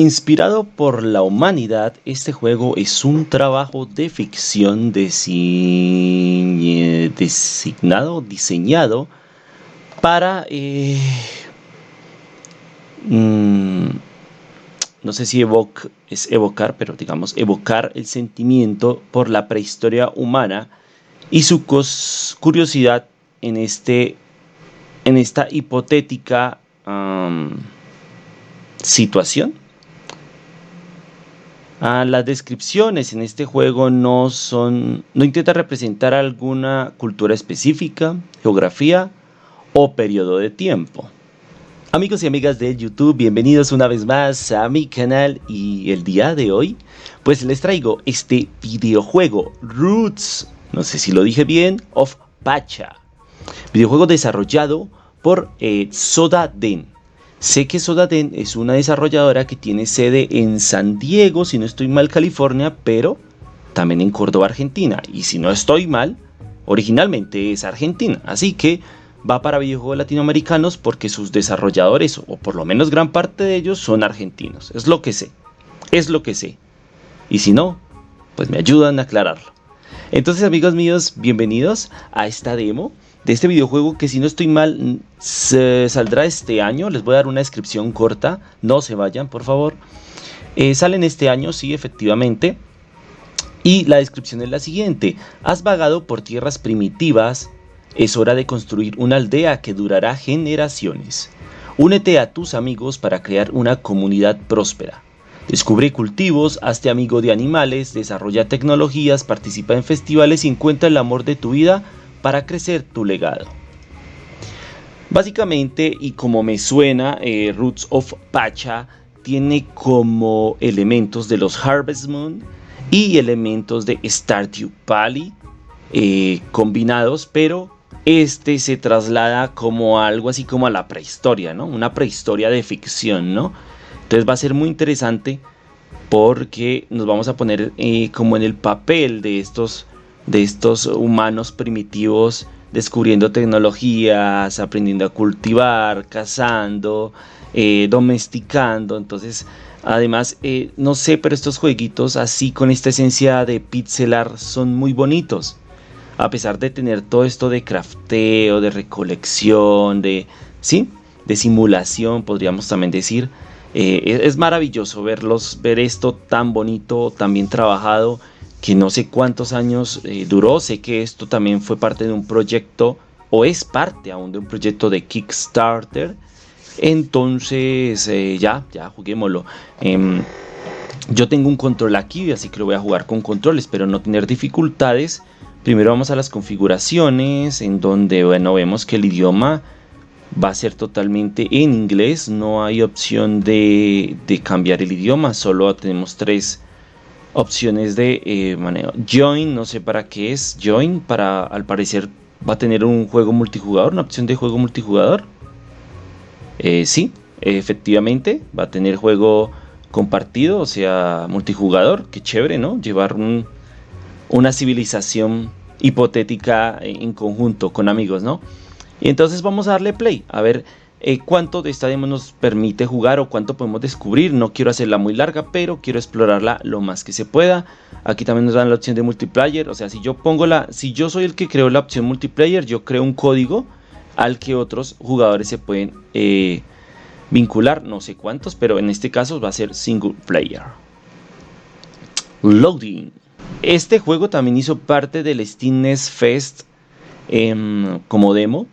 Inspirado por la humanidad, este juego es un trabajo de ficción designado, diseñado para... Eh, mm, no sé si es evocar, pero digamos evocar el sentimiento por la prehistoria humana y su curiosidad en, este, en esta hipotética situación Ah, las descripciones en este juego no son, no intenta representar alguna cultura específica, geografía o periodo de tiempo. Amigos y amigas de YouTube, bienvenidos una vez más a mi canal y el día de hoy pues les traigo este videojuego Roots, no sé si lo dije bien, of Pacha. Videojuego desarrollado por eh, Soda Den. Sé que Sodaten es una desarrolladora que tiene sede en San Diego, si no estoy mal, California, pero también en Córdoba, Argentina. Y si no estoy mal, originalmente es Argentina. Así que va para videojuegos latinoamericanos porque sus desarrolladores, o por lo menos gran parte de ellos, son argentinos. Es lo que sé. Es lo que sé. Y si no, pues me ayudan a aclararlo. Entonces amigos míos, bienvenidos a esta demo de este videojuego que si no estoy mal se saldrá este año. Les voy a dar una descripción corta, no se vayan por favor. Eh, sale en este año, sí, efectivamente. Y la descripción es la siguiente. Has vagado por tierras primitivas, es hora de construir una aldea que durará generaciones. Únete a tus amigos para crear una comunidad próspera. Descubre cultivos, hazte amigo de animales, desarrolla tecnologías, participa en festivales y encuentra el amor de tu vida para crecer tu legado. Básicamente, y como me suena, eh, Roots of Pacha tiene como elementos de los Harvest Moon y elementos de Stardew Valley eh, combinados, pero este se traslada como algo así como a la prehistoria, ¿no? Una prehistoria de ficción, ¿no? Entonces va a ser muy interesante porque nos vamos a poner eh, como en el papel de estos de estos humanos primitivos descubriendo tecnologías, aprendiendo a cultivar, cazando, eh, domesticando. Entonces, además, eh, no sé, pero estos jueguitos así con esta esencia de pixelar son muy bonitos. A pesar de tener todo esto de crafteo, de recolección, de, ¿sí? de simulación, podríamos también decir. Eh, es maravilloso verlos, ver esto tan bonito, tan bien trabajado que no sé cuántos años eh, duró. Sé que esto también fue parte de un proyecto o es parte aún de un proyecto de Kickstarter. Entonces, eh, ya, ya, juguémoslo. Em, yo tengo un control aquí, así que lo voy a jugar con control. Espero no tener dificultades. Primero vamos a las configuraciones, en donde, bueno, vemos que el idioma va a ser totalmente en inglés. No hay opción de, de cambiar el idioma, solo tenemos tres opciones de eh, manejo. Join, no sé para qué es. Join, para al parecer va a tener un juego multijugador, una opción de juego multijugador. Eh, sí, efectivamente, va a tener juego compartido, o sea, multijugador. Qué chévere, ¿no? Llevar una civilización hipotética en conjunto con amigos, ¿no? Y entonces vamos a darle play, a ver eh, cuánto de esta demo nos permite jugar o cuánto podemos descubrir. No quiero hacerla muy larga, pero quiero explorarla lo más que se pueda. Aquí también nos dan la opción de multiplayer, o sea, si yo pongo la, si yo soy el que creo la opción multiplayer, yo creo un código al que otros jugadores se pueden eh, vincular, no sé cuántos, pero en este caso va a ser single player. Loading. Este juego también hizo parte del Steam Fest em, como demo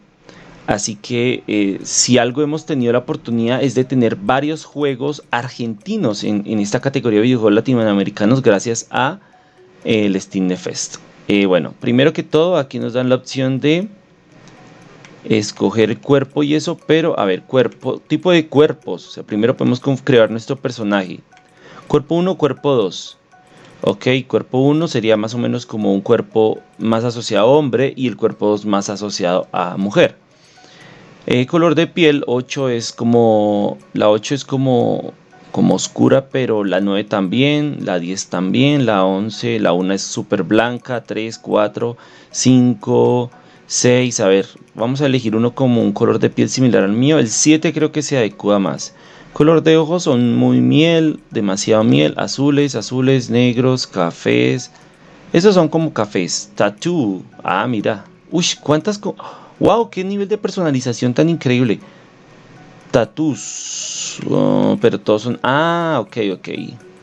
Así que eh, si algo hemos tenido la oportunidad es de tener varios juegos argentinos en, esta categoría de videojuegos latinoamericanos gracias a eh, el Steam Fest. Eh, bueno, primero que todo aquí nos dan la opción de escoger cuerpo y eso, pero a ver, cuerpo, tipo de cuerpos. O sea, primero podemos crear nuestro personaje. Cuerpo 1, cuerpo 2. Ok, cuerpo 1 sería más o menos como un cuerpo más asociado a hombre y el cuerpo 2 más asociado a mujer. Eh, color de piel 8 es como, la 8 es como, como oscura, pero la 9 también, la 10 también, la 11, la 1 es súper blanca, 3, 4, 5, 6, a ver, vamos a elegir uno como un color de piel similar al mío, el 7 creo que se adecua más. Color de ojos son muy miel, demasiado miel, azules, azules, negros, cafés. Esos son como cafés. Tattoo. Ah, mira. Uy, cuántas... wow, qué nivel de personalización tan increíble. Tattoos. Oh, pero todos son... Ah, ok, ok.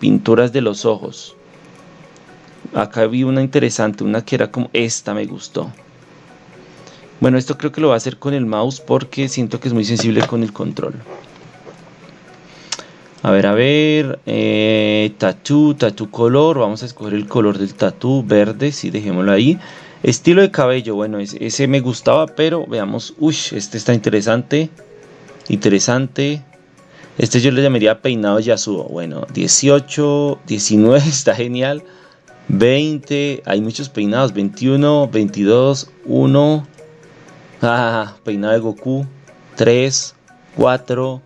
Pinturas de los ojos. Acá vi una interesante, una que era como... Esta me gustó. Bueno, esto creo que lo voy a hacer con el mouse porque siento que es muy sensible con el control. A ver, a ver, eh, tatú, tatú color, vamos a escoger el color del tatú, verde, sí, dejémoslo ahí. Estilo de cabello, bueno, ese, me gustaba, pero veamos, uy, este está interesante, interesante. Este yo le llamaría peinado Yasuo, bueno, 18, 19, está genial. 20, hay muchos peinados, 21, 22, 1, ah, peinado de Goku, 3, 4,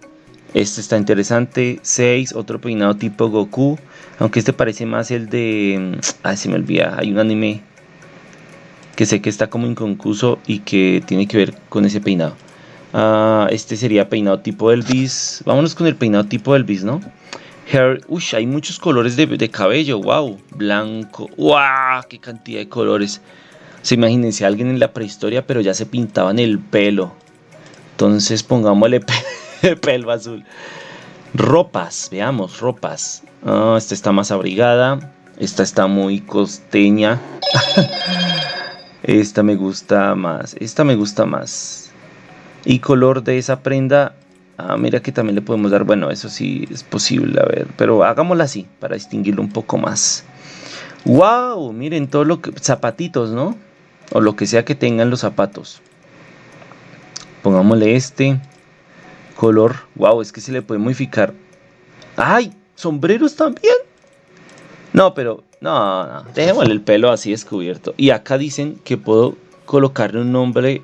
este está interesante. 6, otro peinado tipo Goku. Aunque este parece más el de... Ay, se me olvida. Hay un anime que sé que está como inconcluso y que tiene que ver con ese peinado. Ah, este sería peinado tipo Elvis. Vámonos con el peinado tipo Elvis, ¿no? Hair, uy, hay muchos colores de, cabello, wow, blanco, wow, qué cantidad de colores. Se imagínense alguien en la prehistoria, pero ya se pintaban el pelo. Entonces pongámosle pelo azul. Ropas, veamos, ropas. Ah, esta está más abrigada. Esta está muy costeña. esta me gusta más. Esta me gusta más. Y color de esa prenda. Ah, mira que también le podemos dar. Bueno, eso sí es posible. A ver, pero hagámosla así para distinguirlo un poco más. ¡Wow! Miren todo lo que. Zapatitos, ¿no? O lo que sea que tengan los zapatos. Pongámosle este color. Wow, es que se le puede modificar. ¡Ay! ¿Sombreros también? No, pero no, no. Dejémosle el pelo así descubierto. Y acá dicen que puedo colocarle un nombre.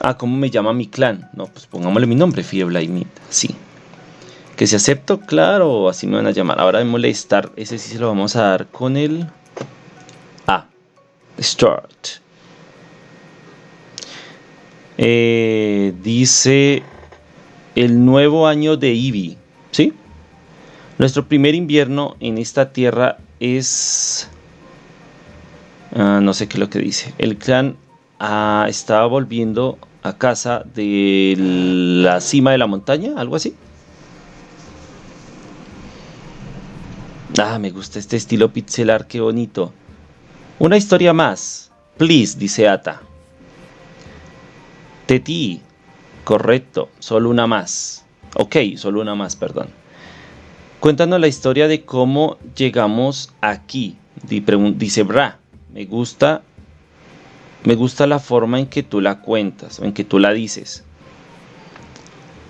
Ah, ¿cómo me llama mi clan? No, pues pongámosle mi nombre, Fieble Sí. Que si acepto, claro, así me van a llamar. Ahora de molestar, ese sí se lo vamos a dar con el. Ah, Start. Eh, dice el nuevo año de ¿sí? Nuestro primer invierno en esta tierra es... Ah, no sé qué es lo que dice. El clan ah, estaba volviendo a casa de la cima de la montaña, algo así. Ah, me gusta este estilo pixelar, qué bonito. Una historia más. Please, dice Ata. Teti, correcto, solo una más. Ok, solo una más, perdón. Cuéntanos la historia de cómo llegamos aquí. Dice Bra, me gusta, me gusta la forma en que tú la cuentas, en que tú la dices.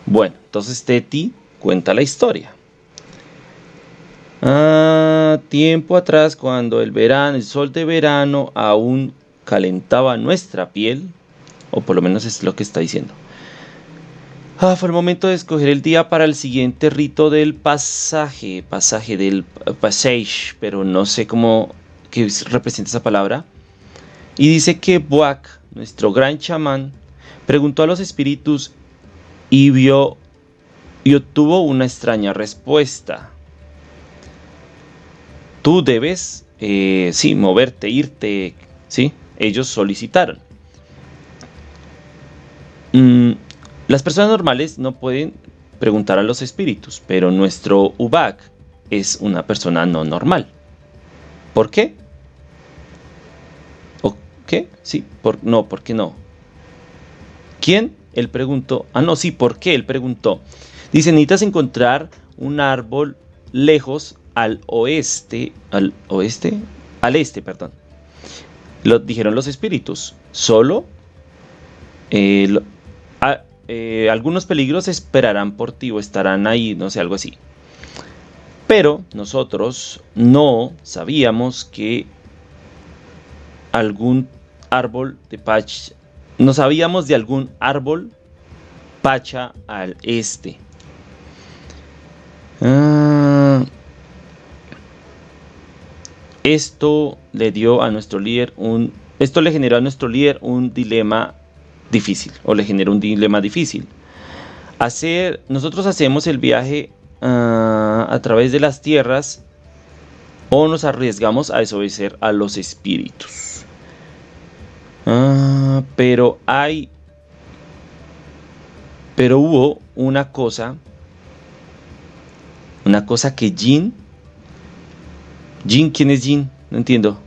Bueno, entonces Teti cuenta la historia. Ah, tiempo atrás, cuando el verano, el sol de verano aún calentaba nuestra piel, o por lo menos es lo que está diciendo. Ah, fue el momento de escoger el día para el siguiente rito del pasaje, pasaje del passage, pero no sé cómo que representa esa palabra. Y dice que Buak, nuestro gran chamán, preguntó a los espíritus y vio y obtuvo una extraña respuesta. Tú debes, eh, sí, moverte, irte, sí. Ellos solicitaron. Mm, las personas normales no pueden preguntar a los espíritus, pero nuestro Ubak es una persona no normal. ¿Por qué? ¿O qué? Sí, por, no, ¿por qué no? ¿Quién? Él preguntó. Ah, no, sí, ¿por qué? Él preguntó. Dice, necesitas encontrar un árbol lejos al oeste, al oeste, al este, perdón. Lo dijeron los espíritus. Solo eh, eh, algunos peligros esperarán por ti o estarán ahí, no sé, algo así. Pero nosotros no sabíamos que algún árbol de pacha, no sabíamos de algún árbol pacha al este. Ah, esto le dio a nuestro líder un, esto le generó a nuestro líder un dilema difícil o le genera un dilema difícil. hacer, nosotros hacemos el viaje ah, a través de las tierras o nos arriesgamos a desobedecer a los espíritus. Ah, pero hay, pero hubo una cosa, una cosa que Jin, Jin, ¿quién es Jin? No entiendo.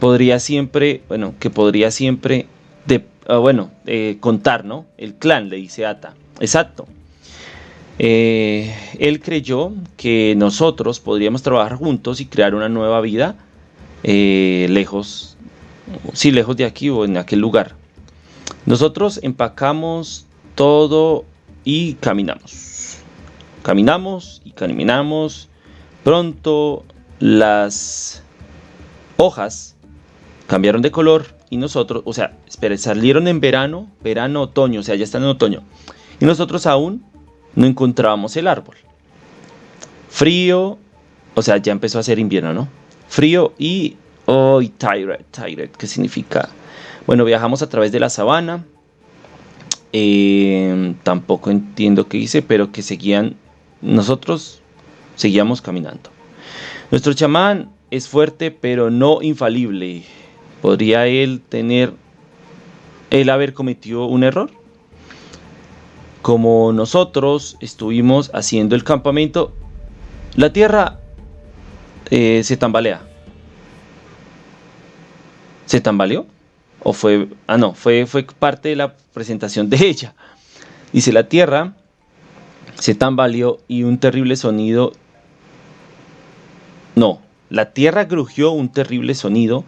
Podría siempre, bueno, que podría siempre Ah, bueno, eh, contar, ¿no? El clan, le dice Ata. Exacto. Eh, él creyó que nosotros podríamos trabajar juntos y crear una nueva vida eh, lejos, sí, lejos de aquí o en aquel lugar. Nosotros empacamos todo y caminamos. Caminamos y caminamos. Pronto las hojas cambiaron de color y nosotros, o sea, salieron en verano, verano, otoño, o sea, ya están en otoño. Y nosotros aún no encontrábamos el árbol. Frío, o sea, ya empezó a ser invierno, ¿no? Frío y... Oh, y tired, ¿qué significa? Bueno, viajamos a través de la sabana. Eh, tampoco entiendo qué hice, pero que seguían... Nosotros seguíamos caminando. Nuestro chamán es fuerte, pero no infalible. ¿Podría él tener, él haber cometido un error? Como nosotros estuvimos haciendo el campamento, la tierra eh, se tambalea. ¿Se tambaleó? ¿O fue.? Ah, no, fue, fue parte de la presentación de ella. Dice: La tierra se tambaleó y un terrible sonido. No, la tierra grugió un terrible sonido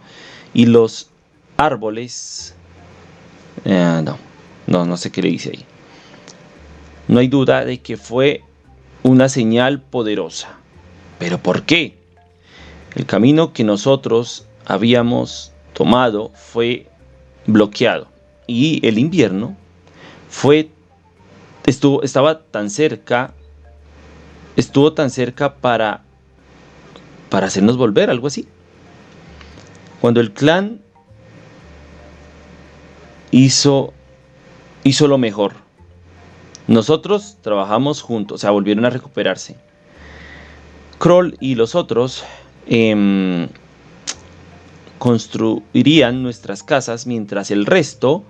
y los árboles... Eh, no, no, no sé qué le dice ahí. No hay duda de que fue una señal poderosa. ¿Pero por qué? El camino que nosotros habíamos tomado fue bloqueado y el invierno fue estuvo estaba tan cerca estuvo tan cerca para para hacernos volver algo así cuando el clan hizo, hizo lo mejor. Nosotros trabajamos juntos, o sea, volvieron a recuperarse. Kroll y los otros em, construirían nuestras casas mientras el resto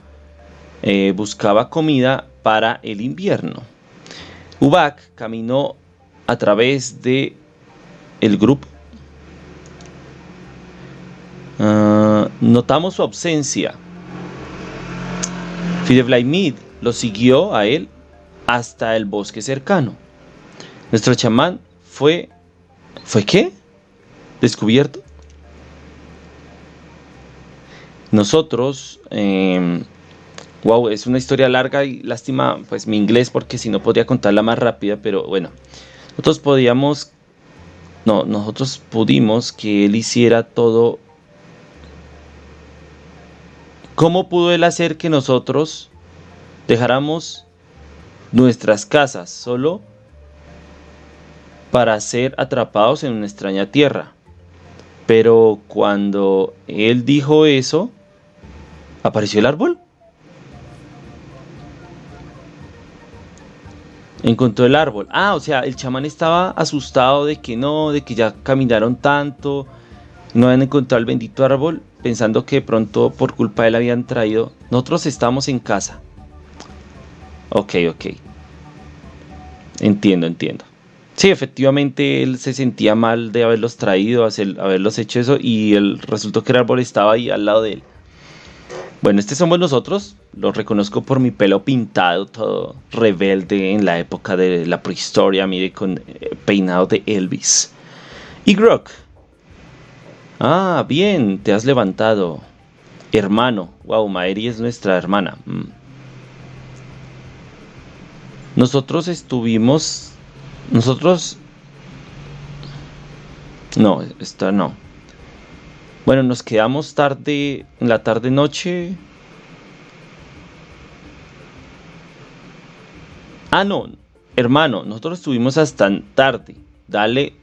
eh, buscaba comida para el invierno. Ubak caminó a través de el grupo notamos su ausencia. Fideblaimid lo siguió a él hasta el bosque cercano. Nuestro chamán fue... ¿Fue qué? ¿Descubierto? Nosotros... wow, em, es una historia larga y lástima pues mi inglés porque si no podría contarla más rápida, pero bueno. Nosotros podíamos... No, nosotros pudimos que él hiciera todo ¿Cómo pudo Él hacer que nosotros dejáramos nuestras casas solo para ser atrapados en una extraña tierra? Pero cuando Él dijo eso, apareció el árbol. Encontró el árbol. Ah, o sea, el chamán estaba asustado de que no, de que ya caminaron tanto, no habían encontrado el bendito árbol pensando que pronto por culpa de él habían traído. Nosotros estamos en casa. Ok, ok. Entiendo, entiendo. Sí, efectivamente él se sentía mal de haberlos traído, haberlos hecho eso y el resultó que el árbol estaba ahí al lado de él. Bueno, este somos nosotros. Lo reconozco por mi pelo pintado, todo rebelde en la época de la prehistoria, mire, con eh, peinado de Elvis. Y Grok, Ah, bien, te has levantado. Hermano. Wow, Maeri es nuestra hermana. Mm. Nosotros estuvimos... Nosotros... No, esta no. Bueno, nos quedamos tarde, en la tarde-noche. Ah, no, hermano, nosotros estuvimos hasta tarde. Dale,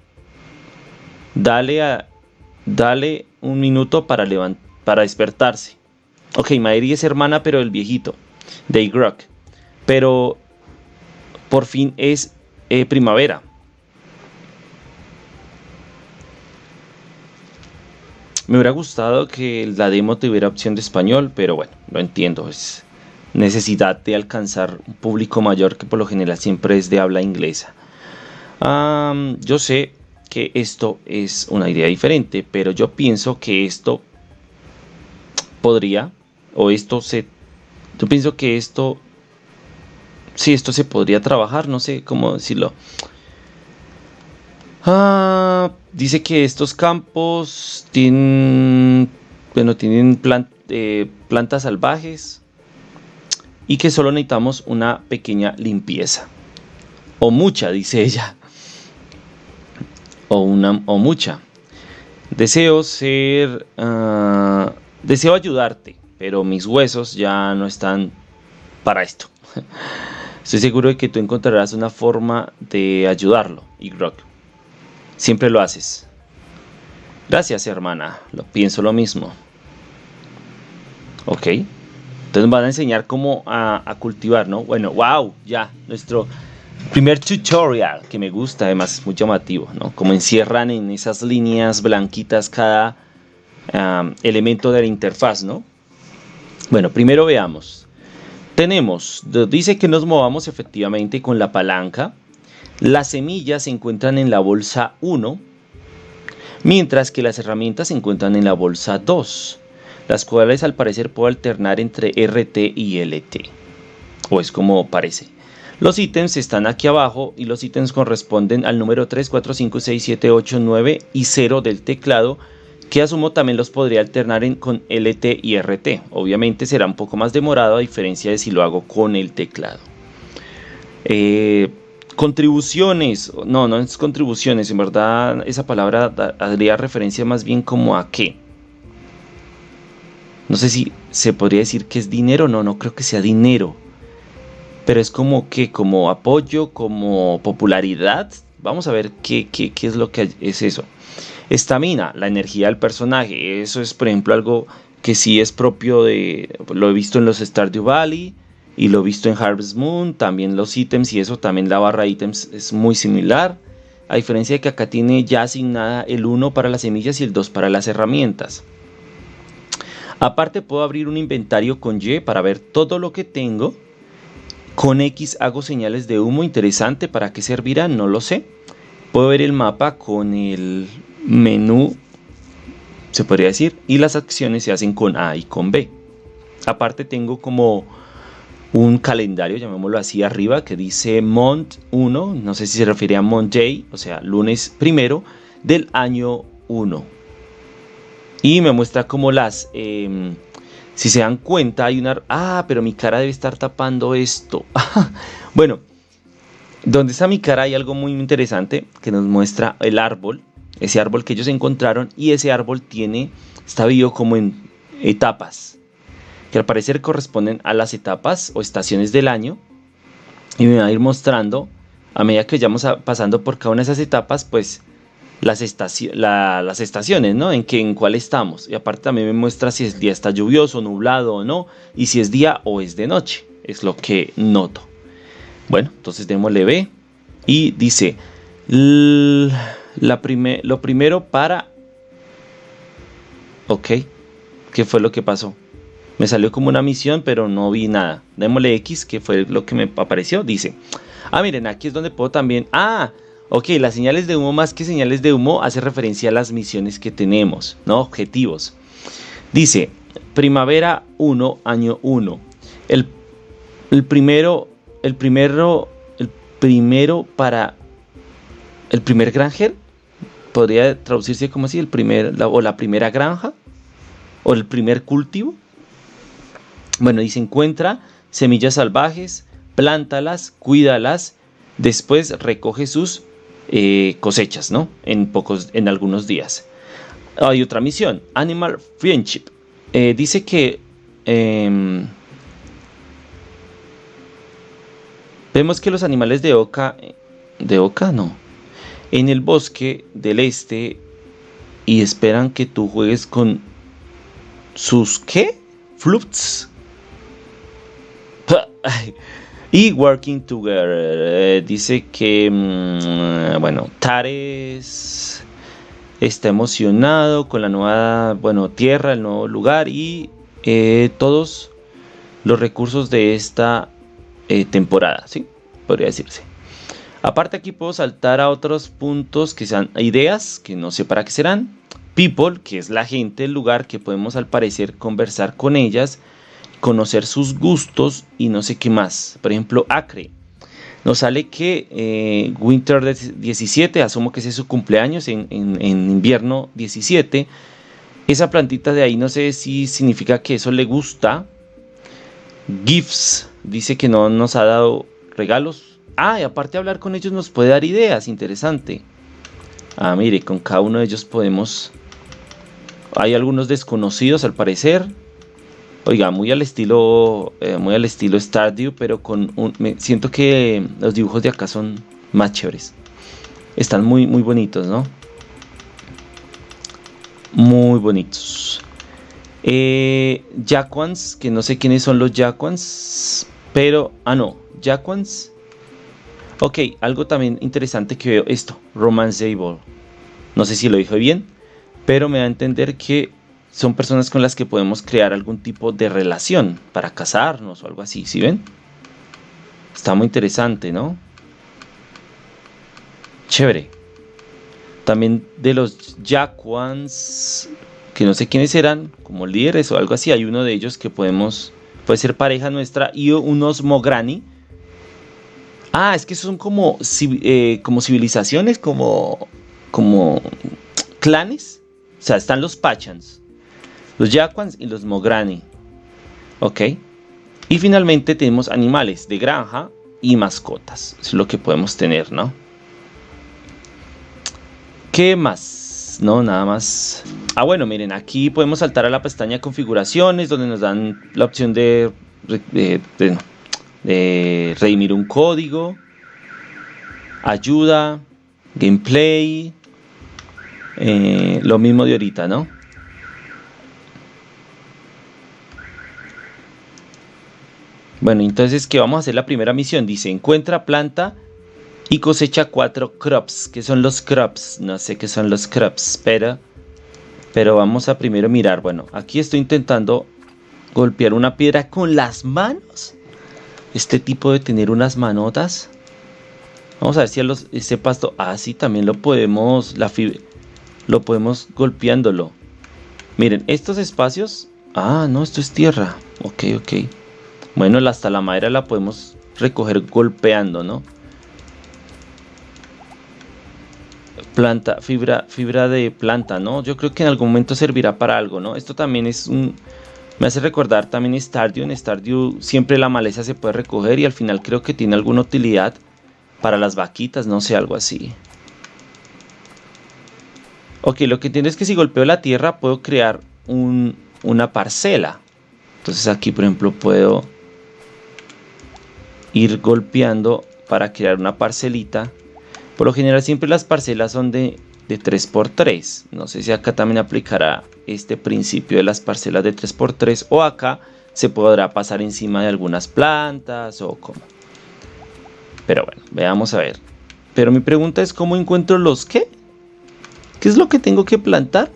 dale a, Dale un minuto para, para despertarse. Ok, Maeri es hermana, pero el viejito, de Igrok. Pero por fin es eh, primavera. Me hubiera gustado que la demo tuviera opción de español, pero bueno, lo entiendo. Es necesidad de alcanzar un público mayor que por lo general siempre es de habla inglesa. yo sé que esto es una idea diferente, pero yo pienso que esto podría, o esto se, yo pienso que esto, si esto se podría trabajar, no sé cómo decirlo. Ah, dice que estos campos tienen, bueno, tienen eh, plantas salvajes y que solo necesitamos una pequeña limpieza. O mucha, dice ella. O una o mucha. Deseo ser... Ah, deseo ayudarte, pero mis huesos ya no están para esto. Estoy seguro de que tú encontrarás una forma de ayudarlo, Igrok. Siempre lo haces. Gracias, hermana. Lo pienso lo mismo. Ok. Entonces van a enseñar cómo a, cultivar, ¿no? Bueno, wow, ya, nuestro primer tutorial que me gusta, además muy llamativo, ¿no? Como encierran en esas líneas blanquitas cada elemento de la interfaz, ¿no? Bueno, primero veamos. Tenemos, dice que nos movamos efectivamente con la palanca. Las semillas se encuentran en la bolsa 1, mientras que las herramientas se encuentran en la bolsa 2 las cuales al parecer puedo alternar entre RT y LT, o es como parece. Los ítems están aquí abajo y los ítems corresponden al número 3, 4, 5, 6, 7, 8, 9 y 0 del teclado, que asumo también los podría alternar con LT y RT. Obviamente será un poco más demorado a diferencia de si lo hago con el teclado. Eh, contribuciones, no, no es contribuciones, en verdad esa palabra haría referencia más bien como a qué no sé si se podría decir que es dinero, no, no creo que sea dinero. Pero es como que, como apoyo, como popularidad. Vamos a ver qué, qué, qué es lo que es eso. Estamina, la energía del personaje. Eso es, por ejemplo, algo que sí es propio de... Lo he visto en los Stardew Valley y lo he visto en Harvest Moon. También los ítems y eso, también la barra ítems es muy similar. A diferencia de que acá tiene ya asignada el 1 para las semillas y el 2 para las herramientas. Aparte puedo abrir un inventario con Y para ver todo lo que tengo. Con X hago señales de humo interesante. ¿Para qué servirá? No lo sé. Puedo ver el mapa con el menú, se podría decir. Y las acciones se hacen con A y con B. Aparte tengo como un calendario, llamémoslo así arriba, que dice Mont 1. No sé si se refiere a Monday, o sea, lunes primero del año 1 y me muestra como las... Em, si se dan cuenta hay una... Ah, pero mi cara debe estar tapando esto. bueno, donde está mi cara hay algo muy interesante que nos muestra el árbol. Ese árbol que ellos encontraron y ese árbol tiene... Está vivo como en etapas. Que al parecer corresponden a las etapas o estaciones del año. Y me va a ir mostrando a medida que vayamos pasando por cada una de esas etapas, pues las, las estaciones, ¿no? En, que, en cuál estamos. Y aparte también me muestra si el día está lluvioso, nublado o no. Y si es día o es de noche. Es lo que noto. Bueno, entonces démosle B. Y dice, la lo primero para... Ok, ¿qué fue lo que pasó? Me salió como una misión, pero no vi nada. Démosle X, que fue lo que me apareció. Dice, ah, miren, aquí es donde puedo también... Ah, Ok, las señales de humo más que señales de humo hace referencia a las misiones que tenemos, ¿no? Objetivos. Dice, primavera 1, año 1. El, primero, el primero, el primero para el primer granger podría traducirse como así, el primer, o la primera granja, o el primer cultivo. Bueno, dice, encuentra semillas salvajes, plántalas, cuídalas, después recoge sus eh, cosechas, ¿no? En, pocos, en algunos días. Hay otra misión, Animal Friendship. Eh, dice que em, vemos que los animales de Oca, de Oca no, en el bosque del este y esperan que tú juegues con sus ¿qué? Flutes. Y Working Together. Eh, dice que, mm, bueno, Tares está emocionado con la nueva, bueno, tierra, el nuevo lugar y eh, todos los recursos de esta eh, temporada, ¿sí? Podría decirse. Aparte aquí puedo saltar a otros puntos que sean ideas, que no sé para qué serán. People, que es la gente, el lugar que podemos al parecer conversar con ellas, conocer sus gustos y no sé qué más. Por ejemplo, Acre. Nos sale que eh, Winter 17, asumo que ese es su cumpleaños, en, en invierno 17. Esa plantita de ahí no sé si significa que eso le gusta. Gifts, dice que no nos ha dado regalos, Ah, y aparte hablar con ellos nos puede dar ideas, interesante. Ah, mire, con cada uno de ellos podemos... Hay algunos desconocidos al parecer. Oiga, muy al estilo, eh, muy al estilo Stardew, pero con un... Me, siento que los dibujos de acá son más chéveres. Están muy, muy bonitos, ¿no? Muy bonitos. Eh, Jaquans, que no sé quiénes son los Jaquans, pero... Ah, no, Jaquans Ok, algo también interesante que veo esto, romanceable. No sé si lo dije bien, pero me da a entender que son personas con las que podemos crear algún tipo de relación para casarnos o algo así, ¿sí ven? Está muy interesante, ¿no? Chévere. También de los Jaquans, que no sé quiénes eran, como líderes o algo así, hay uno de ellos que podemos, puede ser pareja nuestra, y unos Mograni, Ah, es que son como, eh, como civilizaciones, como, como clanes. O sea, están los Pachans, los Yaquans y los Mograni. Ok. Y finalmente tenemos animales de granja y mascotas. es lo que podemos tener, ¿no? ¿Qué más? No, nada más. Ah, bueno, miren, aquí podemos saltar a la pestaña configuraciones donde nos dan la opción de, de de redimir un código, ayuda, gameplay, eh, lo mismo de ahorita, ¿no? Bueno, entonces que vamos a hacer la primera misión. Dice, encuentra planta y cosecha cuatro crops. ¿Qué son los crops? No sé qué son los crops, pero, pero vamos a primero mirar. Bueno, aquí estoy intentando golpear una piedra con las manos este tipo de tener unas manotas. Vamos a ver si este pasto ah, también lo podemos, la lo podemos golpeándolo. Miren, estos espacios, ah, no, esto es tierra. Ok, ok. Bueno, hasta la madera la podemos recoger golpeando, ¿no? Planta, fibra, fibra de planta, ¿no? Yo creo que en algún momento servirá para algo, ¿no? Esto también es un, me hace recordar también Stardew. En Stardew siempre la maleza se puede recoger y al final creo que tiene alguna utilidad para las vaquitas, no sé, algo así. Ok, lo que entiendo es que si golpeo la tierra puedo crear una parcela. Entonces aquí, por ejemplo, puedo ir golpeando para crear una parcelita. Por lo general siempre las parcelas son de de 3x3. No sé si acá también aplicará este principio de las parcelas de 3x3 o acá se podrá pasar encima de algunas plantas o como. Pero bueno, veamos a ver. Pero mi pregunta es cómo encuentro los qué? ¿Qué es lo que tengo que plantar?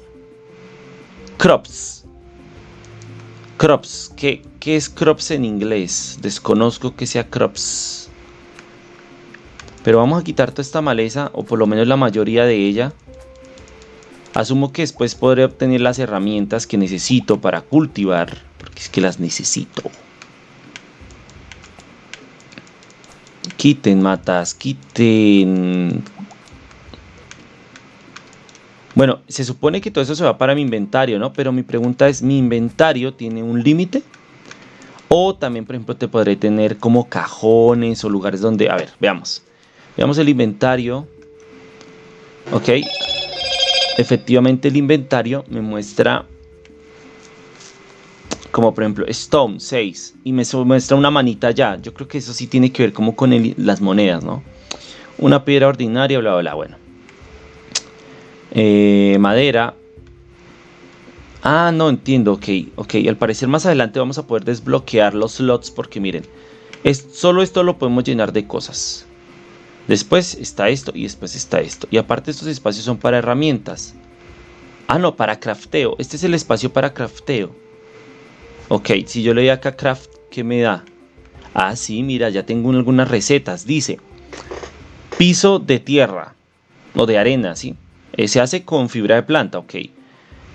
Crops. Crops. ¿Qué, qué es crops en inglés? Desconozco que sea crops. Pero vamos a quitar toda esta maleza, o por lo menos la mayoría de ella. Asumo que después podré obtener las herramientas que necesito para cultivar, porque es que las necesito. Quiten matas, quiten... Bueno, se supone que todo eso se va para mi inventario, ¿no? Pero mi pregunta es, ¿mi inventario tiene un límite? O también, por ejemplo, te podré tener como cajones o lugares donde... A ver, veamos. Veamos el inventario. Ok. Efectivamente el inventario me muestra como por ejemplo Stone 6 y me muestra una manita ya. Yo creo que eso sí tiene que ver como con las monedas, ¿no? Una piedra ordinaria, bla, bla. Bueno. Eh, madera. Ah, no entiendo, ok, ok. Al parecer más adelante vamos a poder desbloquear los slots porque miren, Es, solo esto lo podemos llenar de cosas. Después está esto y después está esto. Y aparte estos espacios son para herramientas. Ah, no, para crafteo. Este es el espacio para crafteo. Ok, si yo le doy acá craft, ¿qué me da? Ah, sí, mira, ya tengo algunas recetas. Dice, piso de tierra o de arena, ¿sí? Eh, se hace con fibra de planta, ok.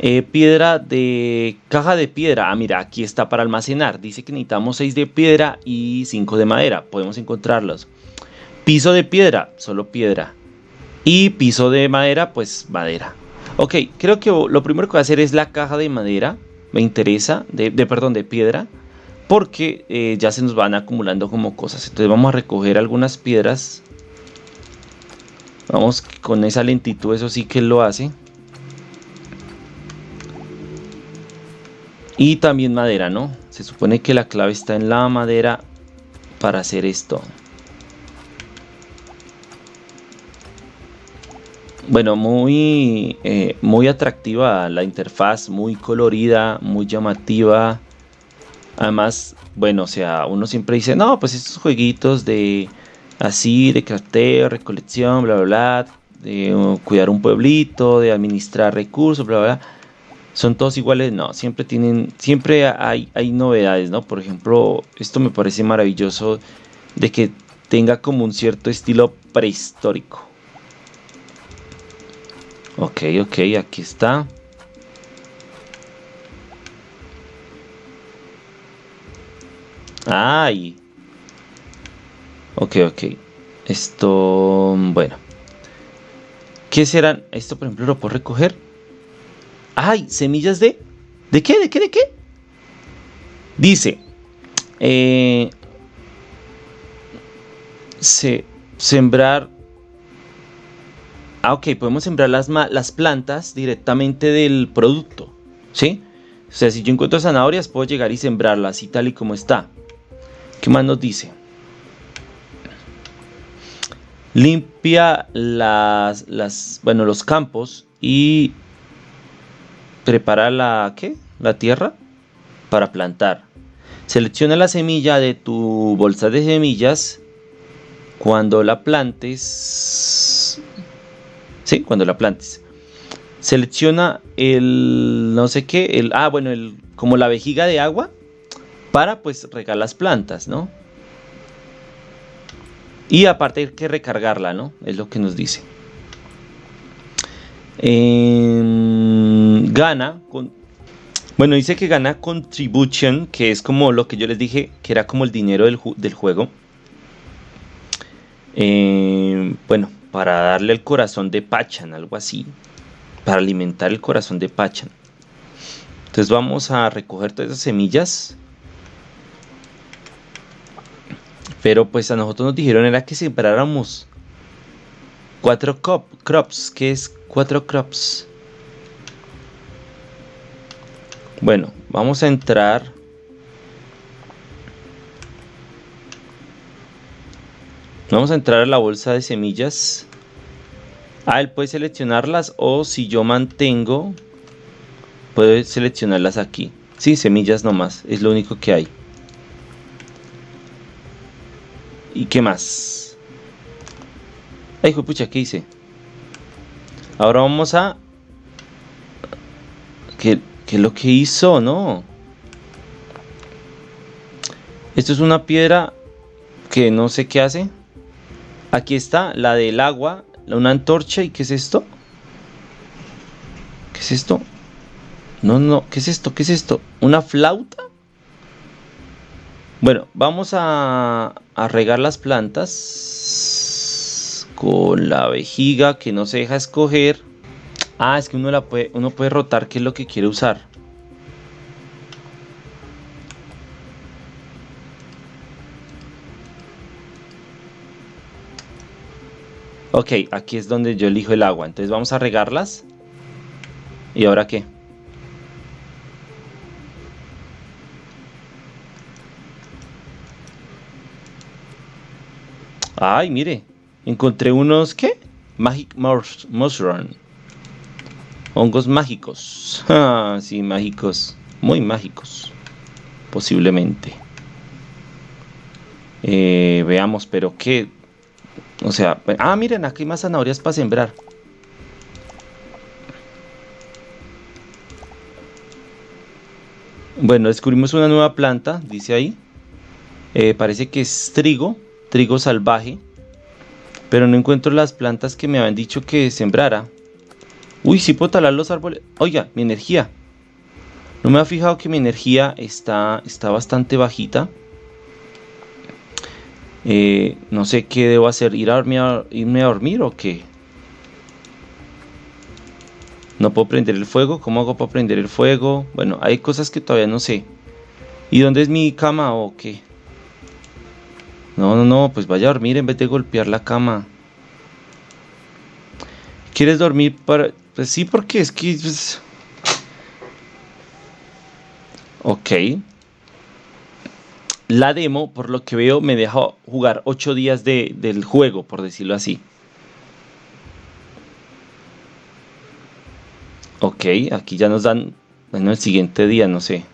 Eh, piedra de caja de piedra. Ah, mira, aquí está para almacenar. Dice que necesitamos 6 de piedra y 5 de madera. Podemos encontrarlos. Piso de piedra, solo piedra. Y piso de madera, pues madera. Ok, creo que lo primero que voy a hacer es la caja de madera. Me interesa, de, perdón, de piedra. Porque eh, ya se nos van acumulando como cosas. Entonces vamos a recoger algunas piedras. Vamos con esa lentitud, eso sí que lo hace. Y también madera, ¿no? Se supone que la clave está en la madera para hacer esto. Bueno, muy, eh, muy atractiva la interfaz, muy colorida, muy llamativa. Además, bueno, o sea, uno siempre dice, no, pues estos jueguitos de así, de crafteo, recolección, bla, bla, bla, de cuidar un pueblito, de administrar recursos, bla, bla, bla, son todos iguales, no, siempre tienen, siempre hay, hay novedades, ¿no? Por ejemplo, esto me parece maravilloso de que tenga como un cierto estilo prehistórico. Ok, ok, aquí está. Ay. Ok, ok. Esto, bueno. ¿Qué serán? Esto, por ejemplo, lo puedo recoger. Ay, semillas de... ¿De qué? ¿De qué? ¿De qué? Dice. Eh, se, sembrar Ah, ok, podemos sembrar las, las plantas directamente del producto, ¿sí? O sea, si yo encuentro zanahorias, puedo llegar y sembrarlas y tal y como está. ¿Qué más nos dice? Limpia las, las, bueno, los campos y prepara la, ¿qué? La tierra para plantar. Selecciona la semilla de tu bolsa de semillas. Cuando la plantes, ¿sí? Cuando la plantes. Selecciona el no sé qué, el ah, bueno, el como la vejiga de agua para pues regar las plantas, ¿no? Y aparte hay que recargarla, ¿no? Es lo que nos dice. gana con bueno, dice que gana contribution, que es como lo que yo les dije, que era como el dinero del, juego. Eh, bueno, para darle el corazón de Pachan, algo así, para alimentar el corazón de Pachan. Entonces vamos a recoger todas esas semillas. Pero pues a nosotros nos dijeron era que sembráramos cuatro crops. ¿Qué es cuatro crops? Bueno, vamos a entrar Vamos a entrar a la bolsa de semillas. Ah, él puede seleccionarlas o si yo mantengo, puede seleccionarlas aquí. Sí, semillas nomás, es lo único que hay. ¿Y qué más? Ay, pucha, ¿qué hice? Ahora vamos a... ¿Qué, ¿Qué es lo que hizo? No. Esto es una piedra que no sé qué hace. Aquí está la del agua, una antorcha. ¿Y qué es esto? ¿Qué es esto? No, no, ¿qué es esto? ¿Qué es esto? ¿Una flauta? Bueno, vamos a, a regar las plantas con la vejiga que no se deja escoger. Ah, es que uno, la puede, uno puede rotar qué es lo que quiere usar. Ok, aquí es donde yo elijo el agua. Entonces vamos a regarlas. ¿Y ahora qué? Ay, mire. Encontré unos, ¿qué? Magic Mushroom. Hongos mágicos. Ah, sí, mágicos. Muy mágicos. Posiblemente. Eh, veamos, pero qué. O sea, ah, miren, aquí hay más zanahorias para sembrar. Bueno, descubrimos una nueva planta, dice ahí. Eh, parece que es trigo, trigo salvaje. Pero no encuentro las plantas que me habían dicho que sembrara. Uy, sí puedo talar los árboles. Oiga, mi energía. No me ha fijado que mi energía está, está bastante bajita. Eh, no sé qué debo hacer. ¿Ir a dormir, ¿Irme a dormir o qué? No puedo prender el fuego. ¿Cómo hago para prender el fuego? Bueno, hay cosas que todavía no sé. ¿Y dónde es mi cama o qué? No, no, no, pues vaya a dormir en vez de golpear la cama. ¿Quieres dormir para...? Pues sí, porque es que... Pues... Ok. La demo, por lo que veo, me deja jugar 8 días de, del juego, por decirlo así. Ok, aquí ya nos dan, bueno, el siguiente día, no sé.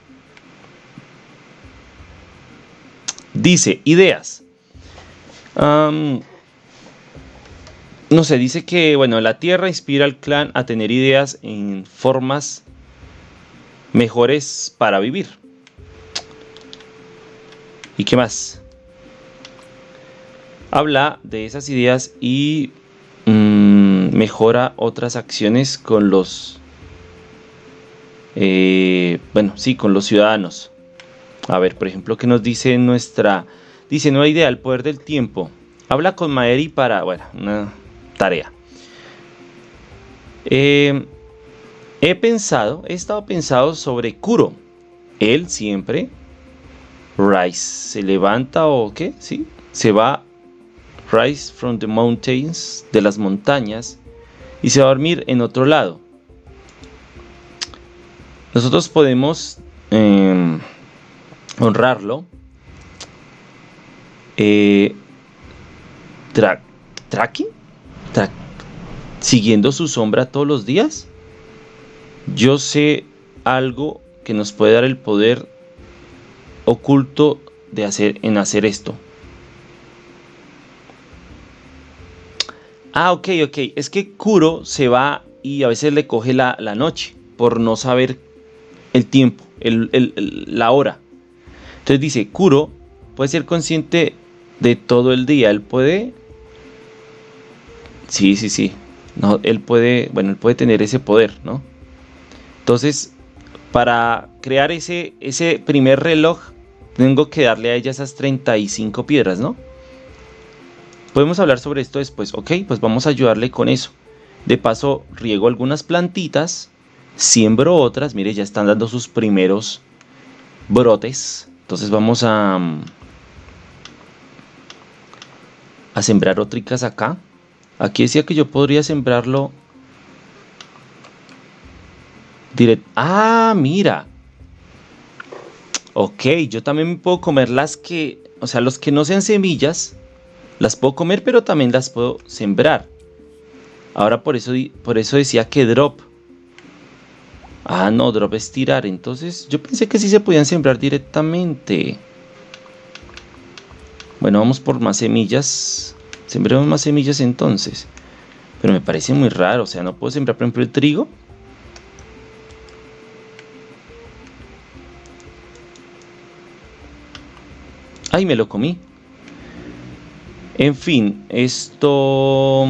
Dice, ideas. No sé, dice que, bueno, la Tierra inspira al clan a tener ideas en formas mejores para vivir. ¿Y qué más? Habla de esas ideas y mm, mejora otras acciones con los eh, bueno, sí, con los ciudadanos. A ver, por ejemplo, ¿qué nos dice nuestra... Dice, nueva idea, el poder del tiempo. Habla con Maeri para, bueno, una tarea. Eh, he pensado, he estado pensado sobre Kuro. Él siempre, Rise, se levanta o qué, sí, se va, Rise from the mountains, de las montañas, y se va a dormir en otro lado. Nosotros podemos em, honrarlo eh, tracking, siguiendo su sombra todos los días. Yo sé algo que nos puede dar el poder oculto de hacer en hacer esto. Ah, ok, ok. Es que Kuro se va y a veces le coge la, la noche por no saber el tiempo, la hora. Entonces dice, Kuro puede ser consciente de todo el día. Él puede... Sí, sí, sí. No, él puede, bueno, él puede tener ese poder, ¿no? Entonces, para crear ese, ese primer reloj, tengo que darle a ella esas 35 piedras, ¿no? Podemos hablar sobre esto después. Ok, pues vamos a ayudarle con eso. De paso, riego algunas plantitas siembro otras, mire, ya están dando sus primeros brotes. Entonces vamos a, mm, a sembrar otricas acá. Aquí decía que yo podría sembrarlo directo. Ah, mira. Ok, yo también puedo comer las que, o sea, los que no sean semillas, las puedo comer, pero también las puedo sembrar. Ahora por eso, por eso decía que drop. Ah, no, drop es tirar. Entonces yo pensé que sí se podían sembrar directamente. Bueno, vamos por más semillas. Sembremos más semillas entonces. Pero me parece muy raro. O sea, no puedo sembrar, por ejemplo, el trigo. Ay, me lo comí. En fin, esto...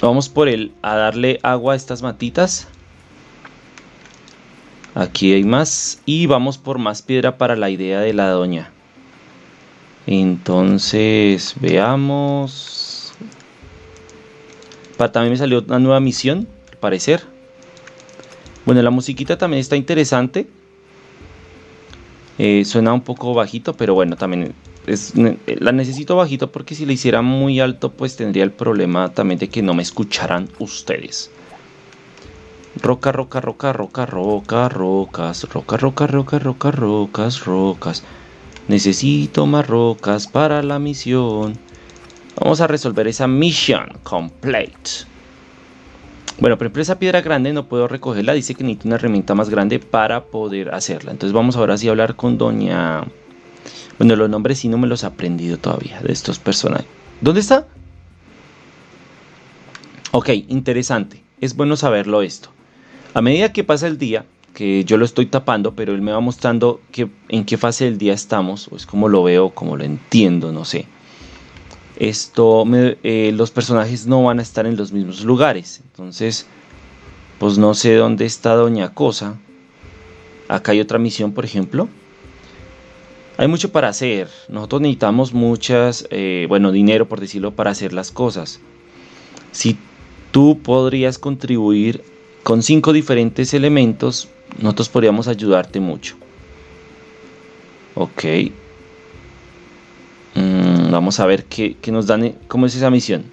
Vamos por él a darle agua a estas matitas. Aquí hay más. Y vamos por más piedra para la idea de la doña. Entonces, veamos. también me salió una nueva misión, al parecer. Bueno, la musiquita también está interesante. Eh, suena un poco bajito, pero bueno, también la necesito bajito porque si la hiciera muy alto pues tendría el problema también de que no me escucharan ustedes. Roca, roca, roca, roca, roca, rocas, roca, roca, roca, roca, rocas, rocas. Necesito más rocas para la misión. Vamos a resolver esa misión complete. Bueno, pero esa piedra grande no puedo recogerla. Dice que necesito una herramienta más grande para poder hacerla. Entonces vamos ahora sí a hablar con doña... Bueno, los nombres sí no me los he aprendido todavía de estos personajes. ¿Dónde está? Ok, interesante. Es bueno saberlo esto. A medida que pasa el día, que yo lo estoy tapando, pero él me va mostrando que, en qué fase del día estamos, o es como lo veo, como lo entiendo, no sé. Esto, eh, los personajes no van a estar en los mismos lugares, entonces, pues no sé dónde está Doña Cosa. Acá hay otra misión, por ejemplo. Hay mucho para hacer. Nosotros necesitamos muchas, eh, bueno, dinero por decirlo, para hacer las cosas. Si tú podrías contribuir con cinco diferentes elementos, nosotros podríamos ayudarte mucho. Ok. Mm, vamos a ver qué, nos dan, cómo es esa misión.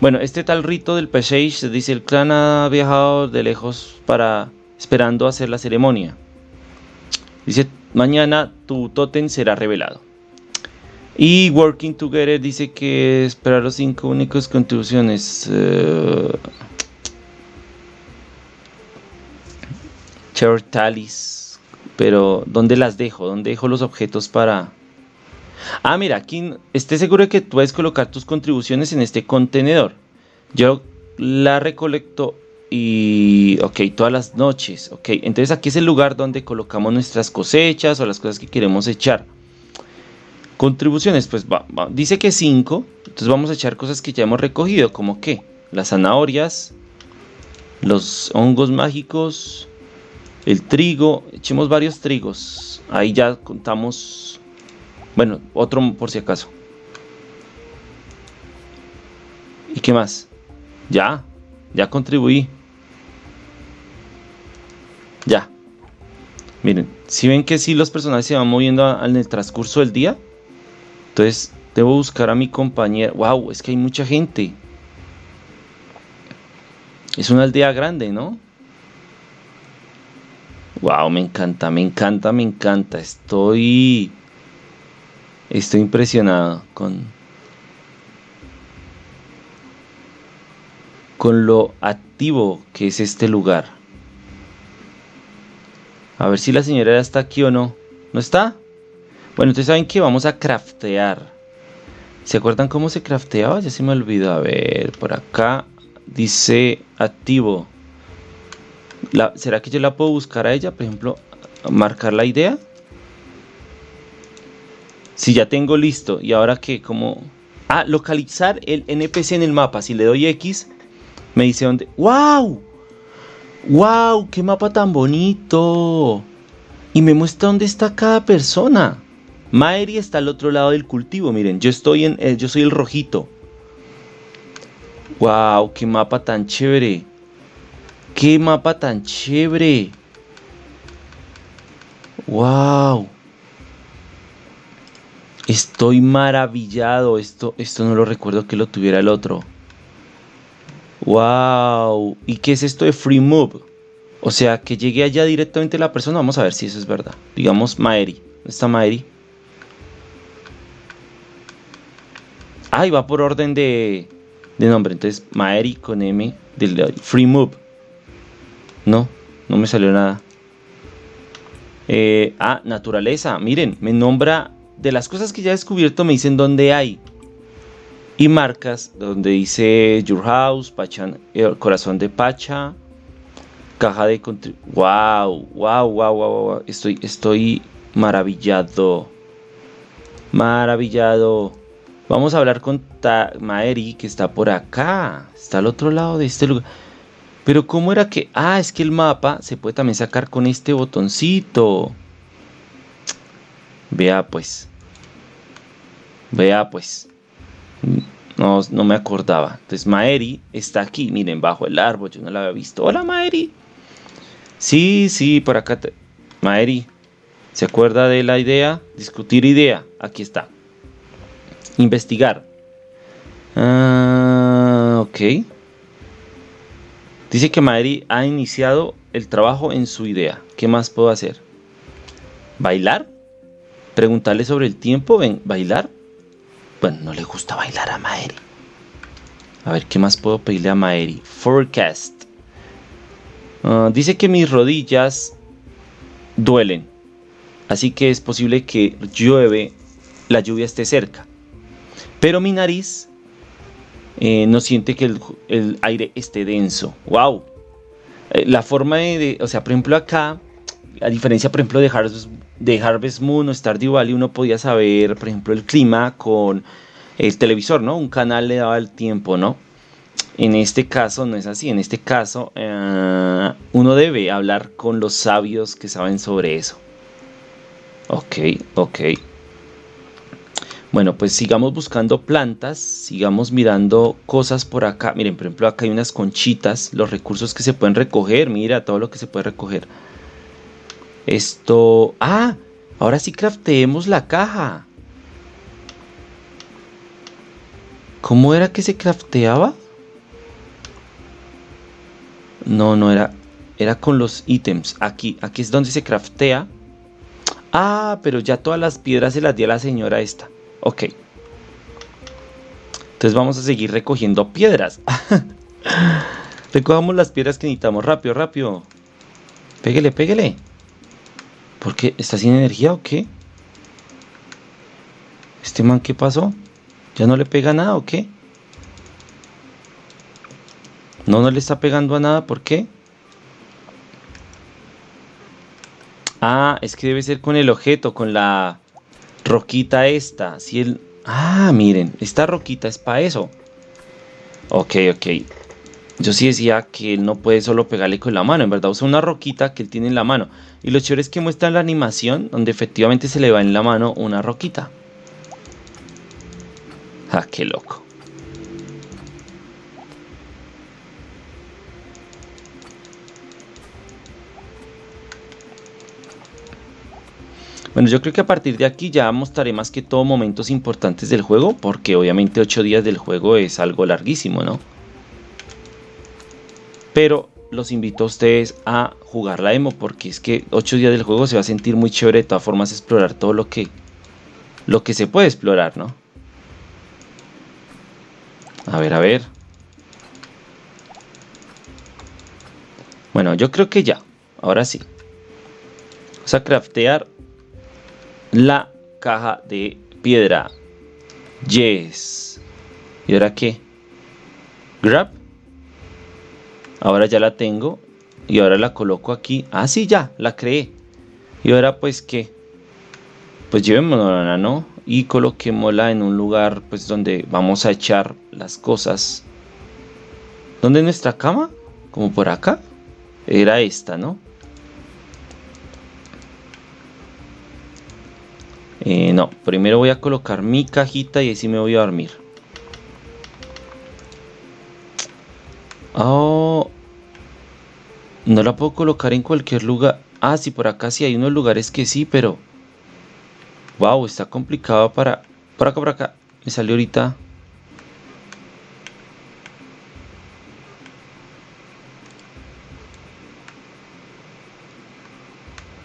Bueno, este tal rito del Peshesh dice el clan ha viajado de lejos para esperando hacer la ceremonia. Dice, mañana tu totem será revelado. Y Working Together dice que esperar los cinco únicos contribuciones. Uh, Talis. Pero, ¿dónde las dejo? ¿Dónde dejo los objetos para...? Ah, mira, aquí esté seguro de que puedes colocar tus contribuciones en este contenedor. Yo la recolecto y... Ok, todas las noches. Ok, entonces aquí es el lugar donde colocamos nuestras cosechas o las cosas que queremos echar. Contribuciones, pues va, dice que 5. Entonces vamos a echar cosas que ya hemos recogido, como que las zanahorias, los hongos mágicos, el trigo. Echemos varios trigos. Ahí ya contamos. Bueno, otro por si acaso. ¿Y qué más? Ya, ya contribuí. Ya. Miren, si ven que si los personajes se van moviendo en el transcurso del día, entonces, debo buscar a mi compañera. ¡Wow! Es que hay mucha gente. Es una aldea grande, ¿no? ¡Wow! Me encanta, me encanta, me encanta. Estoy. Estoy impresionado con. Con lo activo que es este lugar. A ver si la señora está aquí o no. ¿No está? Bueno, entonces saben que vamos a craftear. ¿Se acuerdan cómo se crafteaba? Ya se me olvidó. A ver, por acá dice activo. ¿Será que yo la puedo buscar a ella? Por ejemplo, marcar la idea. Si ya tengo listo. Y ahora que como... Ah, localizar el NPC en el mapa. Si le doy X, me dice dónde... ¡Wow! ¡Wow! ¡Qué mapa tan bonito! Y me muestra dónde está cada persona. Maeri está al otro lado del cultivo, miren, yo estoy en, eh, yo soy el rojito. Wow, qué mapa tan chévere. Qué mapa tan chévere. Wow. Estoy maravillado. Esto, esto no lo recuerdo que lo tuviera el otro. Wow. ¿Y qué es esto de Free Move? O sea, que llegue allá directamente la persona. Vamos a ver si eso es verdad. Digamos Maeri. ¿Dónde está Maeri? Ah, y va por orden de, nombre. Entonces, Maeri con M del Free Move. No, no me salió nada. Eh, ah, naturaleza. Miren, me nombra de las cosas que ya he descubierto, me dicen dónde hay. Y marcas donde dice Your House, el corazón de Pacha, caja de wow, wow, wow, wow, wow, estoy, estoy maravillado, maravillado. Vamos a hablar con Maeri, que está por acá. Está al otro lado de este lugar. Pero ¿cómo era que...? Ah, es que el mapa se puede también sacar con este botoncito. Vea pues. Vea pues. No, no me acordaba. Entonces Maeri está aquí, miren, bajo el árbol. Yo no la había visto. Hola Maeri. Sí, sí, por acá. Maeri. ¿Se acuerda de la idea? Discutir idea. Aquí está. Investigar. Ah, ok. Dice que Madrid ha iniciado el trabajo en su idea. ¿Qué más puedo hacer? ¿Bailar? ¿Preguntarle sobre el tiempo? ¿Ven? ¿Bailar? Bueno, no le gusta bailar a Madrid. A ver, ¿qué más puedo pedirle a Maeri? Forecast. Ah, dice que mis rodillas duelen. Así que es posible que llueve, la lluvia esté cerca. Pero mi nariz eh, no siente que el, aire esté denso. ¡Wow! Eh, la forma de, O sea, por ejemplo acá, a diferencia, por ejemplo, de Harvest, de Moon o Stardew Valley, uno podía saber, por ejemplo, el clima con el televisor, ¿no? Un canal le daba el tiempo, ¿no? En este caso no es así. En este caso, eh, uno debe hablar con los sabios que saben sobre eso. Ok, ok. Bueno, pues sigamos buscando plantas, sigamos mirando cosas por acá. Miren, por ejemplo, acá hay unas conchitas, los recursos que se pueden recoger. Mira todo lo que se puede recoger. Esto... Ah, ahora sí crafteemos la caja. ¿Cómo era que se crafteaba? No, no era... Era con los ítems. Aquí, aquí es donde se craftea. Ah, pero ya todas las piedras se las di a la señora esta. Ok. Entonces vamos a seguir recogiendo piedras. Recogamos las piedras que necesitamos. Rápido, rápido. Pégale, pégale. ¿Por qué? ¿Está sin energía o qué? ¿Este man qué pasó? ¿Ya no le pega nada o qué? No, no le está pegando a nada. ¿Por qué? Ah, es que debe ser con el objeto, con la roquita esta. Si el... Ah, miren, esta roquita es para eso. Ok, ok. Yo sí decía que él no puede solo pegarle con la mano. En verdad usa una roquita que él tiene en la mano. Y lo chévere es que muestra la animación donde efectivamente se le va en la mano una roquita. Ah, qué loco. Bueno, yo creo que a partir de aquí ya mostraré más que todo momentos importantes del juego, porque obviamente 8 días del juego es algo larguísimo, ¿no? Pero los invito a ustedes a jugar la demo, porque es que 8 días del juego se va a sentir muy chévere de todas formas explorar todo lo que, lo que se puede explorar, ¿no? A ver, a ver. Bueno, yo creo que ya. Ahora sí. Vamos a craftear la caja de piedra. Yes. ¿Y ahora qué? Grab. Ahora ya la tengo. Y ahora la coloco aquí. Ah, sí, ya, la creé. Y ahora pues qué. Pues llevémosla, ¿no? Y coloquémosla en un lugar pues donde vamos a echar las cosas. ¿Dónde es nuestra cama? Como por acá. Era esta, ¿no? Eh, no, primero voy a colocar mi cajita y así me voy a dormir. Oh, no la puedo colocar en cualquier lugar. Ah, sí, por acá sí hay unos lugares que sí, pero... Wow, está complicado para... Por acá, por acá. Me salió ahorita...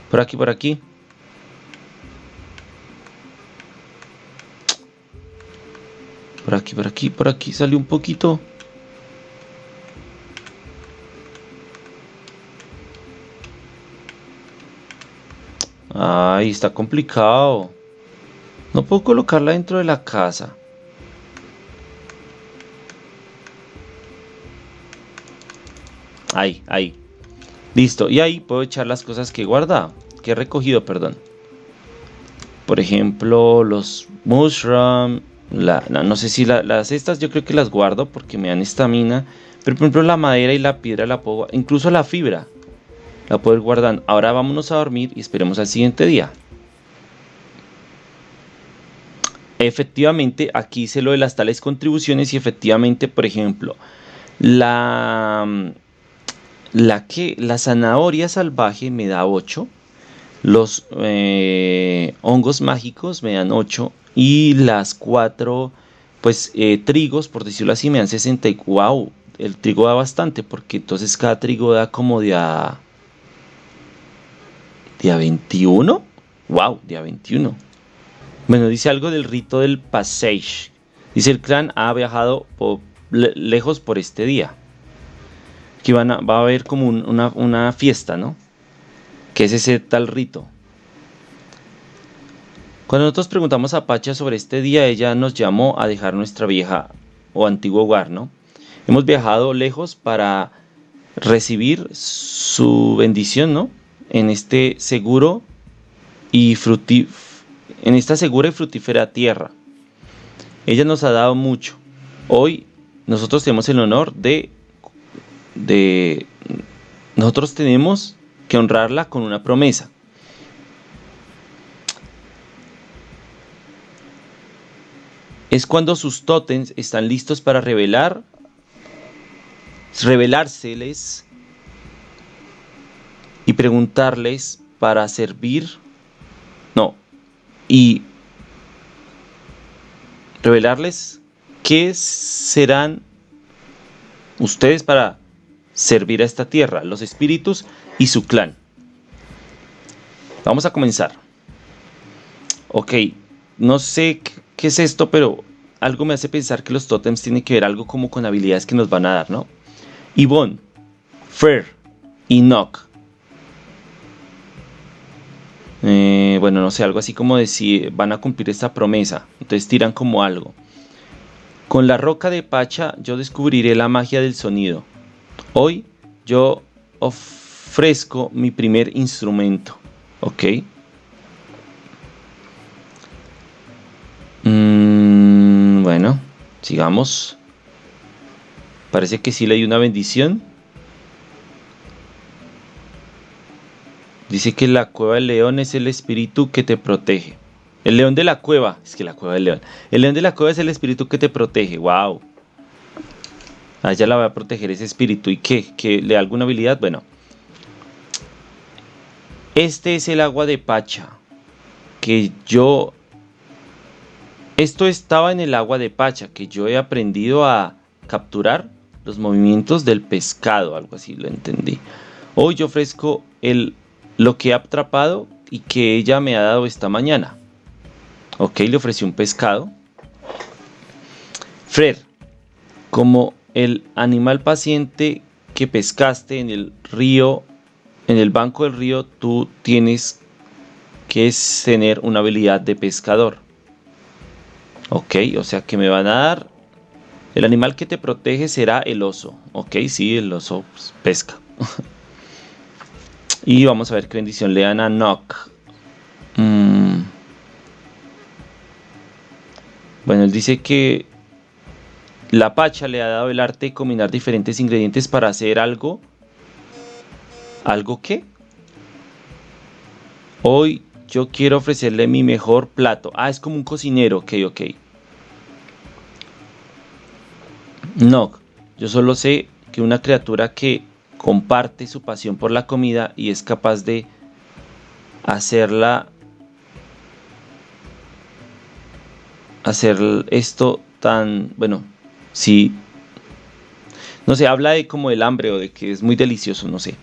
Por aquí, por aquí. Por aquí, por aquí, por aquí salió un poquito. Ay, está complicado. No puedo colocarla dentro de la casa. Ahí, ahí. Listo. Y ahí puedo echar las cosas que he guardado. Que he recogido, perdón. Por ejemplo, los mushroom, no, sé si las estas yo creo que las guardo porque me dan estamina. Pero por ejemplo la madera y la piedra la puedo... Incluso la fibra la puedo ir guardando. Ahora vámonos a dormir y esperemos al siguiente día. Efectivamente, aquí hice lo de las tales contribuciones y efectivamente, por ejemplo, la, la, que, la zanahoria salvaje me da 8. Los eh, hongos mágicos me dan 8 y las cuatro, pues, eh, trigos, por decirlo así, me dan 60 y wow, el trigo da bastante, porque entonces cada trigo da como de a... ¿De a 21? Wow, de a 21. Bueno, dice algo del rito del Passage. Dice el clan ha viajado lejos por este día. Aquí van va a haber como una, una fiesta, ¿no? Que es ese tal rito. Cuando nosotros preguntamos a Pacha sobre este día, ella nos llamó a dejar nuestra vieja o antiguo hogar, ¿no? Hemos viajado lejos para recibir su bendición, ¿no? En este seguro y en esta segura y frutífera tierra. Ella nos ha dado mucho. Hoy nosotros tenemos el honor de de nosotros tenemos que honrarla con una promesa. Es cuando sus tótems están listos para revelar revelárseles y preguntarles para servir, no, y revelarles qué serán ustedes para servir a esta tierra, los espíritus y su clan. Vamos a comenzar. Ok, no sé qué es esto, pero algo me hace pensar que los tótems tienen que ver algo como con habilidades que nos van a dar, ¿no? Yvonne, Fer y Nock. Eh, bueno, no sé, algo así como decir, van a cumplir esta promesa. Entonces tiran como algo. Con la roca de Pacha yo descubriré la magia del sonido. Hoy yo ofrezco mi primer instrumento. ¿Ok? Mm, bueno, sigamos. Parece que sí le hay una bendición. Dice que la cueva del león es el espíritu que te protege. El león de la cueva, es que la cueva del león. El león de la cueva es el espíritu que te protege. Wow. A ella la va a proteger ese espíritu. ¿Y qué? ¿Que le da alguna habilidad? Bueno. Este es el agua de Pacha. Que yo... Esto estaba en el agua de Pacha. Que yo he aprendido a capturar los movimientos del pescado, algo así lo entendí. Hoy yo ofrezco el, lo que he atrapado y que ella me ha dado esta mañana. Ok, le ofrecí un pescado. Fred, como el animal paciente que pescaste en el río, en el banco del río, tú tienes que tener una habilidad de pescador. Ok, o sea que me van a dar el animal que te protege será el oso. Ok, sí, el oso pues, pesca. y vamos a ver qué bendición le dan a Nock. Mm. Bueno, él dice que la pacha le ha dado el arte de combinar diferentes ingredientes para hacer algo. ¿Algo qué? Hoy yo quiero ofrecerle mi mejor plato. Ah, es como un cocinero. Ok, ok. No, yo solo sé que una criatura que comparte su pasión por la comida y es capaz de hacerla hacer esto tan bueno sí no sé habla de como el hambre o de que es muy delicioso no sé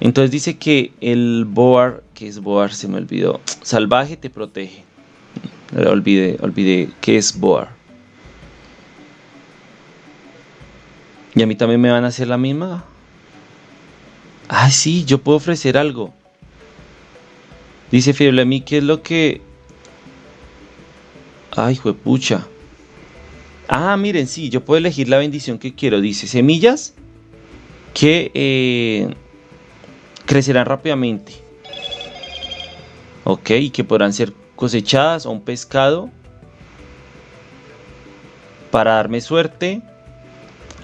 entonces dice que el boar que es boar se me olvidó salvaje te protege olvidé olvidé que es boar ¿Y a mí también me van a hacer la misma? Ah, sí, yo puedo ofrecer algo. Dice Fiebre a mí, ¿qué es lo que...? Ay, juepucha. Ah, miren, sí, yo puedo elegir la bendición que quiero. Dice, semillas que eh, crecerán rápidamente. Ok, y que podrán ser cosechadas o un pescado para darme suerte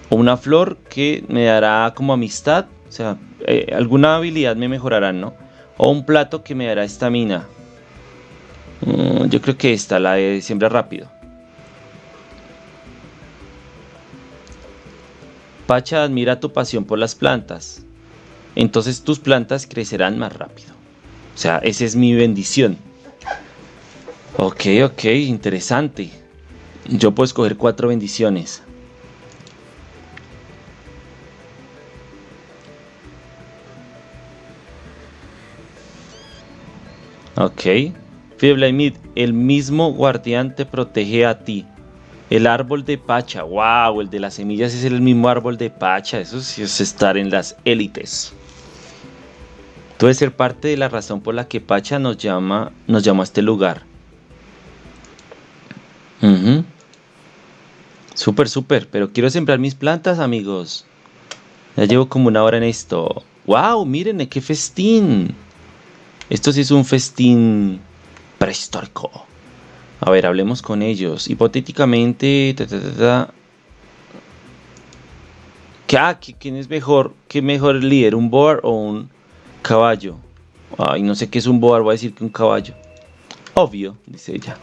o una flor que me dará como amistad, o sea, eh, alguna habilidad me mejorará, ¿no? O un plato que me dará estamina. Mm, yo creo que esta, la de siembra rápido. Pacha admira tu pasión por las plantas. Entonces tus plantas crecerán más rápido. O sea, esa es mi bendición. Ok, ok, interesante. Yo puedo escoger cuatro bendiciones. Ok. Fiblaimid, el mismo guardián te protege a ti. El árbol de Pacha, wow, el de las semillas es el mismo árbol de Pacha, eso sí es estar en las élites. Puede ser parte de la razón por la que Pacha nos llama, nos llamó a este lugar. Súper, súper, pero quiero sembrar mis plantas, amigos. Ya llevo como una hora en esto. ¡Wow! Miren, qué festín. Esto sí es un festín prehistórico. A ver, hablemos con ellos. Hipotéticamente... Ah, ¿Quién es mejor? ¿Qué mejor líder? ¿Un boar o un caballo? Ay, no sé qué es un boar, voy a decir que un caballo. Obvio, dice ella.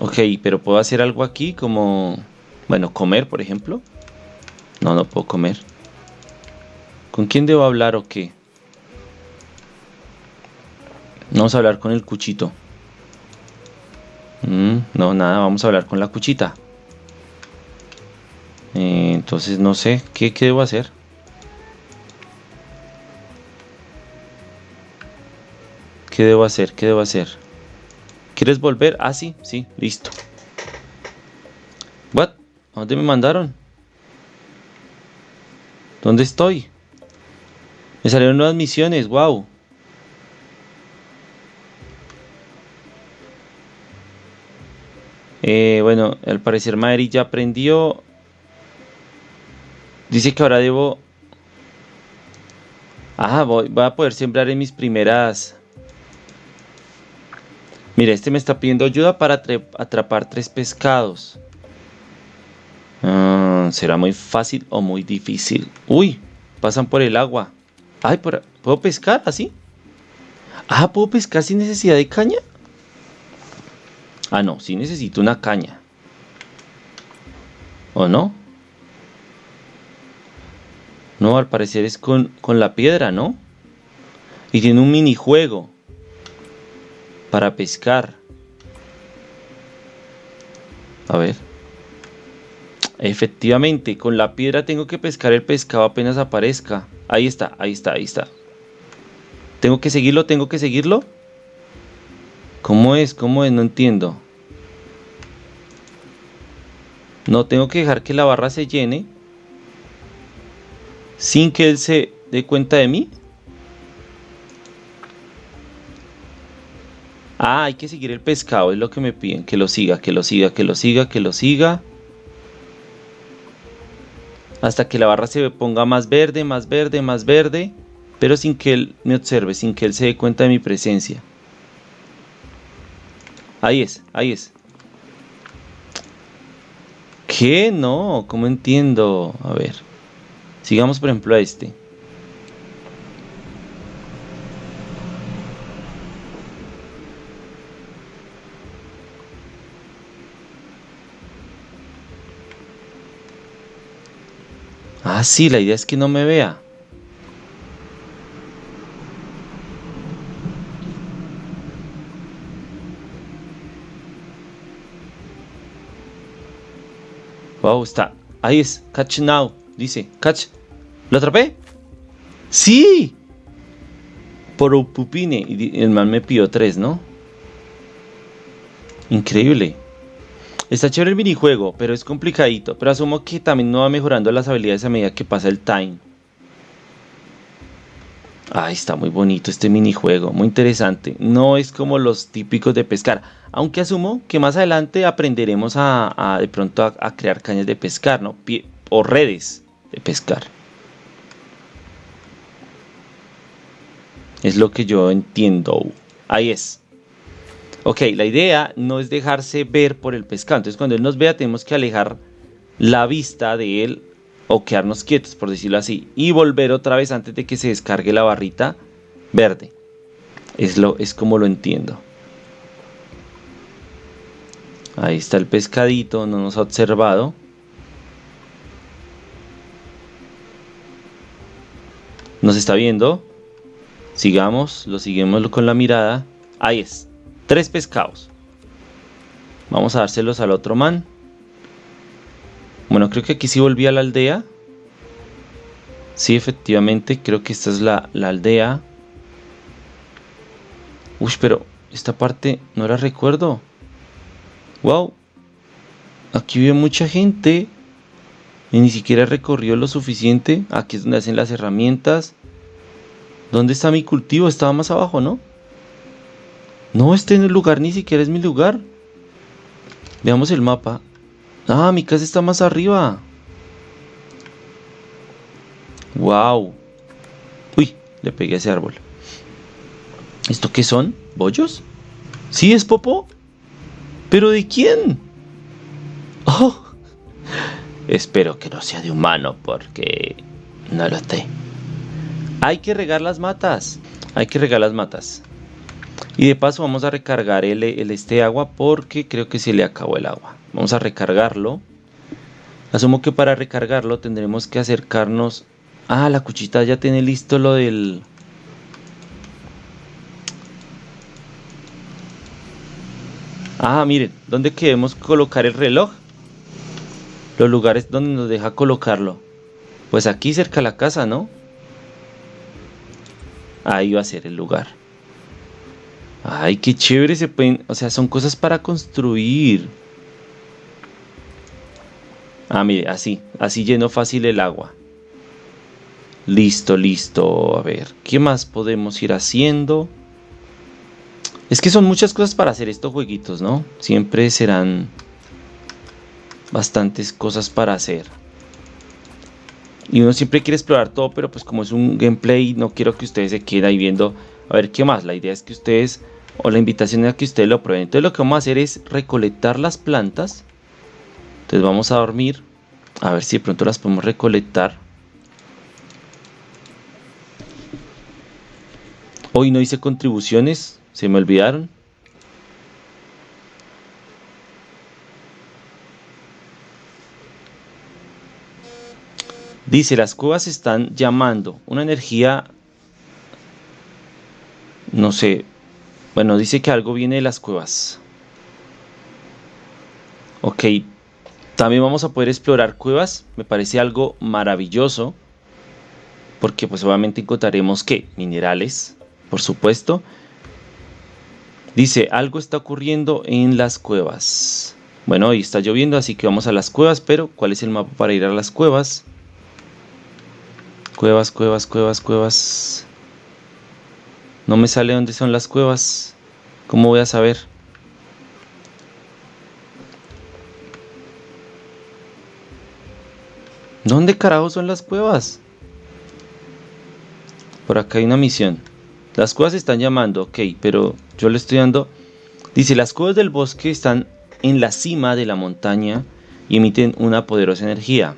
Ok, pero puedo hacer algo aquí como... Bueno, comer, por ejemplo. No, no puedo comer. ¿Con quién debo hablar o qué? Vamos a hablar con el cuchito. Mm, no, nada, vamos a hablar con la cuchita. Eh, entonces no sé, ¿qué, ¿qué debo hacer? ¿Qué debo hacer? ¿Qué debo hacer? ¿Quieres volver? Ah, sí, sí, listo. ¿What? ¿A dónde me mandaron? ¿Dónde estoy? Me salieron nuevas misiones, wow. Eh, bueno, al parecer Madrid ya aprendió. Dice que ahora debo... Ah, voy, a poder sembrar en mis primeras... Mira, este me está pidiendo ayuda para atrapar tres pescados. Ah, ¿Será muy fácil o muy difícil? Uy, pasan por el agua. Ay, ¿puedo pescar así? Ah, ¿puedo pescar sin necesidad de caña? Ah, no, sí necesito una caña. ¿O no? No, al parecer es con, con la piedra, ¿no? Y tiene un minijuego para pescar. A ver. Efectivamente, con la piedra tengo que pescar el pescado apenas aparezca. Ahí está, ahí está, ahí está. ¿Tengo que seguirlo? ¿Tengo que seguirlo? ¿Cómo es? ¿Cómo es? No entiendo. No, tengo que dejar que la barra se llene sin que él se dé cuenta de mí. Ah, hay que seguir el pescado, es lo que me piden, que lo siga, que lo siga, que lo siga, que lo siga. Hasta que la barra se ponga más verde, más verde, más verde, pero sin que él me observe, sin que él se dé cuenta de mi presencia. Ahí es, ahí es. ¿Qué? No, ¿cómo entiendo? A ver. Sigamos por ejemplo a este. Ah, sí, la idea es que no me vea. Wow, está. Ahí es. Catch now. Dice. Catch. ¿Lo atrapé? ¡Sí! Por un pupine. Y el man me pidió tres, ¿no? Increíble. Está chévere el minijuego, pero es complicadito. Pero asumo que también no va mejorando las habilidades a medida que pasa el time. Ay, está muy bonito este minijuego, muy interesante. No es como los típicos de pescar. Aunque asumo que más adelante aprenderemos a, de pronto a, crear cañas de pescar, ¿no? o redes de pescar. Es lo que yo entiendo. Ahí es. Ok, la idea no es dejarse ver por el pescado. Entonces cuando él nos vea tenemos que alejar la vista de él o quedarnos quietos, por decirlo así. Y volver otra vez antes de que se descargue la barrita verde. Es, lo, es como lo entiendo. Ahí está el pescadito, no nos ha observado. Nos está viendo. Sigamos, lo seguimos con la mirada. Ahí es. Tres pescados. Vamos a dárselos al otro man. Bueno, creo que aquí sí volví a la aldea. Sí, efectivamente, creo que esta es la, la aldea. Uy, pero esta parte no la recuerdo. Wow. Aquí vive mucha gente. Y ni siquiera recorrió lo suficiente. Aquí es donde hacen las herramientas. ¿Dónde está mi cultivo? Estaba más abajo, ¿no? No, este lugar ni siquiera es mi lugar. Veamos el mapa. Ah, mi casa está más arriba. Wow. Uy, le pegué a ese árbol. ¿Esto qué son? ¿Bollos? ¿Sí es popó? ¿Pero de quién? Oh. Espero que no sea de humano porque no lo sé. Hay que regar las matas. Hay que regar las matas. Y de paso vamos a recargar el, el, este agua porque creo que se le acabó el agua. Vamos a recargarlo. Asumo que para recargarlo tendremos que acercarnos. Ah, la cuchita ya tiene listo lo del... Ah, miren, ¿dónde queremos colocar el reloj? Los lugares donde nos deja colocarlo. Pues aquí cerca de la casa, ¿no? Ahí va a ser el lugar. Ay, qué chévere se pueden... O sea, son cosas para construir. Ah, mire, así. Así lleno fácil el agua. Listo, listo. A ver, ¿qué más podemos ir haciendo? Es que son muchas cosas para hacer estos jueguitos, ¿no? Siempre serán bastantes cosas para hacer. Y uno siempre quiere explorar todo, pero pues como es un gameplay, no quiero que ustedes se queden ahí viendo a ver qué más. La idea es que ustedes, o la invitación es que ustedes lo prueben. Entonces lo que vamos a hacer es recolectar las plantas. Entonces vamos a dormir. A ver si de pronto las podemos recolectar. Hoy no hice contribuciones, se me olvidaron. Dice, las cuevas están llamando una energía, no sé, bueno, dice que algo viene de las cuevas. Ok, también vamos a poder explorar cuevas, me parece algo maravilloso, porque pues obviamente encontraremos que minerales, por supuesto. Dice, algo está ocurriendo en las cuevas. Bueno, hoy está lloviendo, así que vamos a las cuevas, pero ¿cuál es el mapa para ir a las cuevas? Cuevas, cuevas, cuevas, cuevas. No me sale dónde son las cuevas. ¿Cómo voy a saber? ¿Dónde carajo son las cuevas? Por acá hay una misión. Las cuevas están llamando, ok, pero yo le estoy dando... Dice, las cuevas del bosque están en la cima de la montaña y emiten una poderosa energía.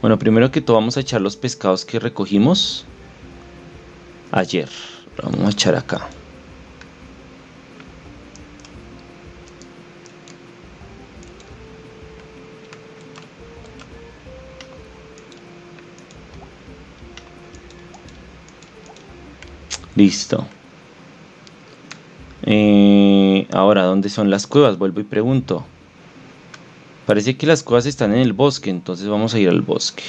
Bueno, primero que todo vamos a echar los pescados que recogimos ayer. vamos a echar acá. Listo. Eh, ahora, ¿dónde son las cuevas? Vuelvo y pregunto. Parece que las cuevas están en el bosque, entonces vamos a ir al bosque.